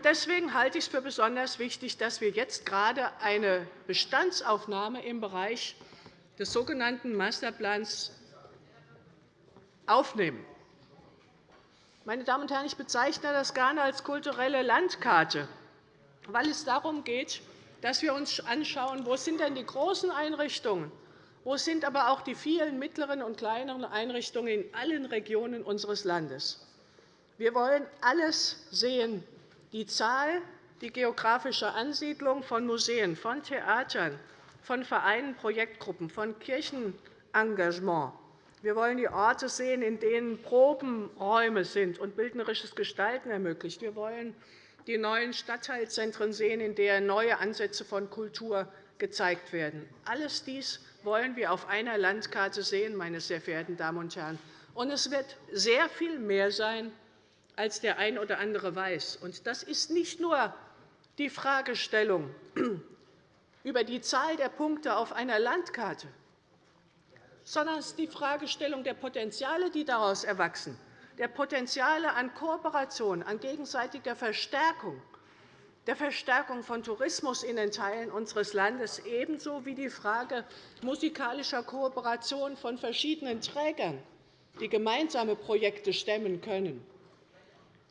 Deswegen halte ich es für besonders wichtig, dass wir jetzt gerade eine Bestandsaufnahme im Bereich des sogenannten Masterplans aufnehmen. Meine Damen und Herren, ich bezeichne das gerne als kulturelle Landkarte, weil es darum geht, dass wir uns anschauen, wo sind denn die großen Einrichtungen, wo sind aber auch die vielen mittleren und kleineren Einrichtungen in allen Regionen unseres Landes. Wir wollen alles sehen, die Zahl, die geografische Ansiedlung von Museen, von Theatern, von Vereinen, Projektgruppen, von Kirchenengagement. Wir wollen die Orte sehen, in denen Probenräume sind und bildnerisches Gestalten ermöglicht. Wir wollen die neuen Stadtteilzentren sehen, in denen neue Ansätze von Kultur gezeigt werden. Alles dies wollen wir auf einer Landkarte sehen, meine sehr verehrten Damen und Herren. Und es wird sehr viel mehr sein, als der ein oder andere weiß. Und das ist nicht nur die Fragestellung über die Zahl der Punkte auf einer Landkarte, sondern es ist die Fragestellung der Potenziale, die daraus erwachsen der Potenziale an Kooperation, an gegenseitiger Verstärkung, der Verstärkung von Tourismus in den Teilen unseres Landes, ebenso wie die Frage musikalischer Kooperation von verschiedenen Trägern, die gemeinsame Projekte stemmen können.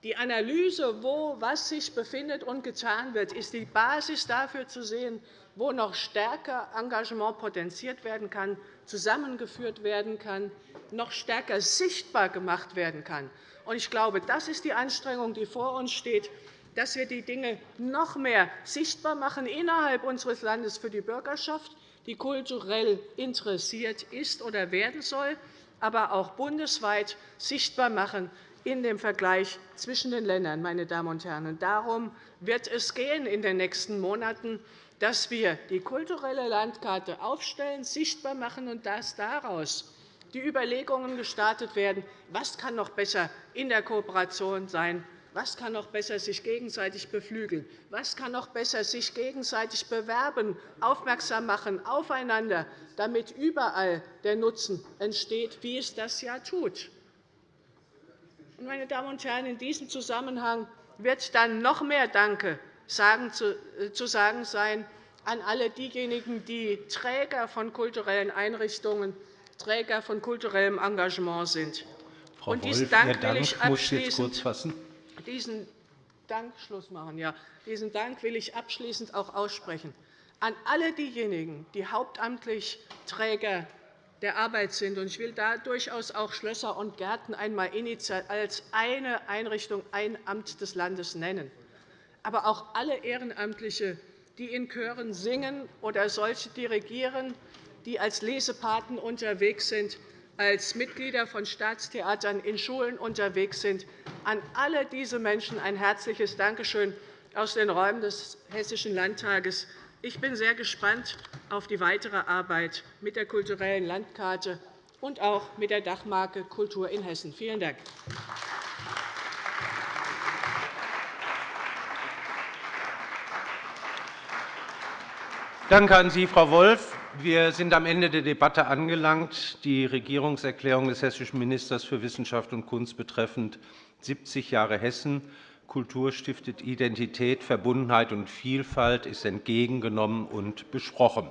Die Analyse, wo was sich befindet und getan wird, ist die Basis dafür zu sehen, wo noch stärker Engagement potenziert werden kann, zusammengeführt werden kann, noch stärker sichtbar gemacht werden kann. Ich glaube, das ist die Anstrengung, die vor uns steht, dass wir die Dinge noch mehr sichtbar machen innerhalb unseres Landes für die Bürgerschaft, die kulturell interessiert ist oder werden soll, aber auch bundesweit sichtbar machen in dem Vergleich zwischen den Ländern. Meine Damen und Herren. Darum wird es gehen in den nächsten Monaten dass wir die kulturelle Landkarte aufstellen, sichtbar machen und dass daraus die Überlegungen gestartet werden, was kann noch besser in der Kooperation sein, Was kann noch besser sich gegenseitig beflügeln? Was kann noch besser sich gegenseitig bewerben, aufmerksam machen aufeinander, damit überall der Nutzen entsteht, wie es das ja tut? Meine Damen und Herren, in diesem Zusammenhang wird dann noch mehr Danke zu sagen sein an alle diejenigen, die Träger von kulturellen Einrichtungen, Träger von kulturellem Engagement sind. Frau und diesen Wolf, Dank will ich abschließend, kurz fassen. Diesen Dank, Schluss machen, ja. diesen Dank will ich abschließend auch aussprechen an alle diejenigen, die hauptamtlich Träger der Arbeit sind. Ich will da durchaus auch Schlösser und Gärten einmal als eine Einrichtung, ein Amt des Landes nennen, aber auch alle Ehrenamtliche, die in Chören singen oder solche dirigieren, die als Lesepaten unterwegs sind, als Mitglieder von Staatstheatern in Schulen unterwegs sind. An alle diese Menschen ein herzliches Dankeschön aus den Räumen des Hessischen Landtages. Ich bin sehr gespannt auf die weitere Arbeit mit der kulturellen Landkarte und auch mit der Dachmarke Kultur in Hessen. Vielen Dank. Danke an Sie, Frau Wolff. Wir sind am Ende der Debatte angelangt. Die Regierungserklärung des hessischen Ministers für Wissenschaft und Kunst betreffend 70 Jahre Hessen Kultur stiftet Identität, Verbundenheit und Vielfalt ist entgegengenommen und besprochen.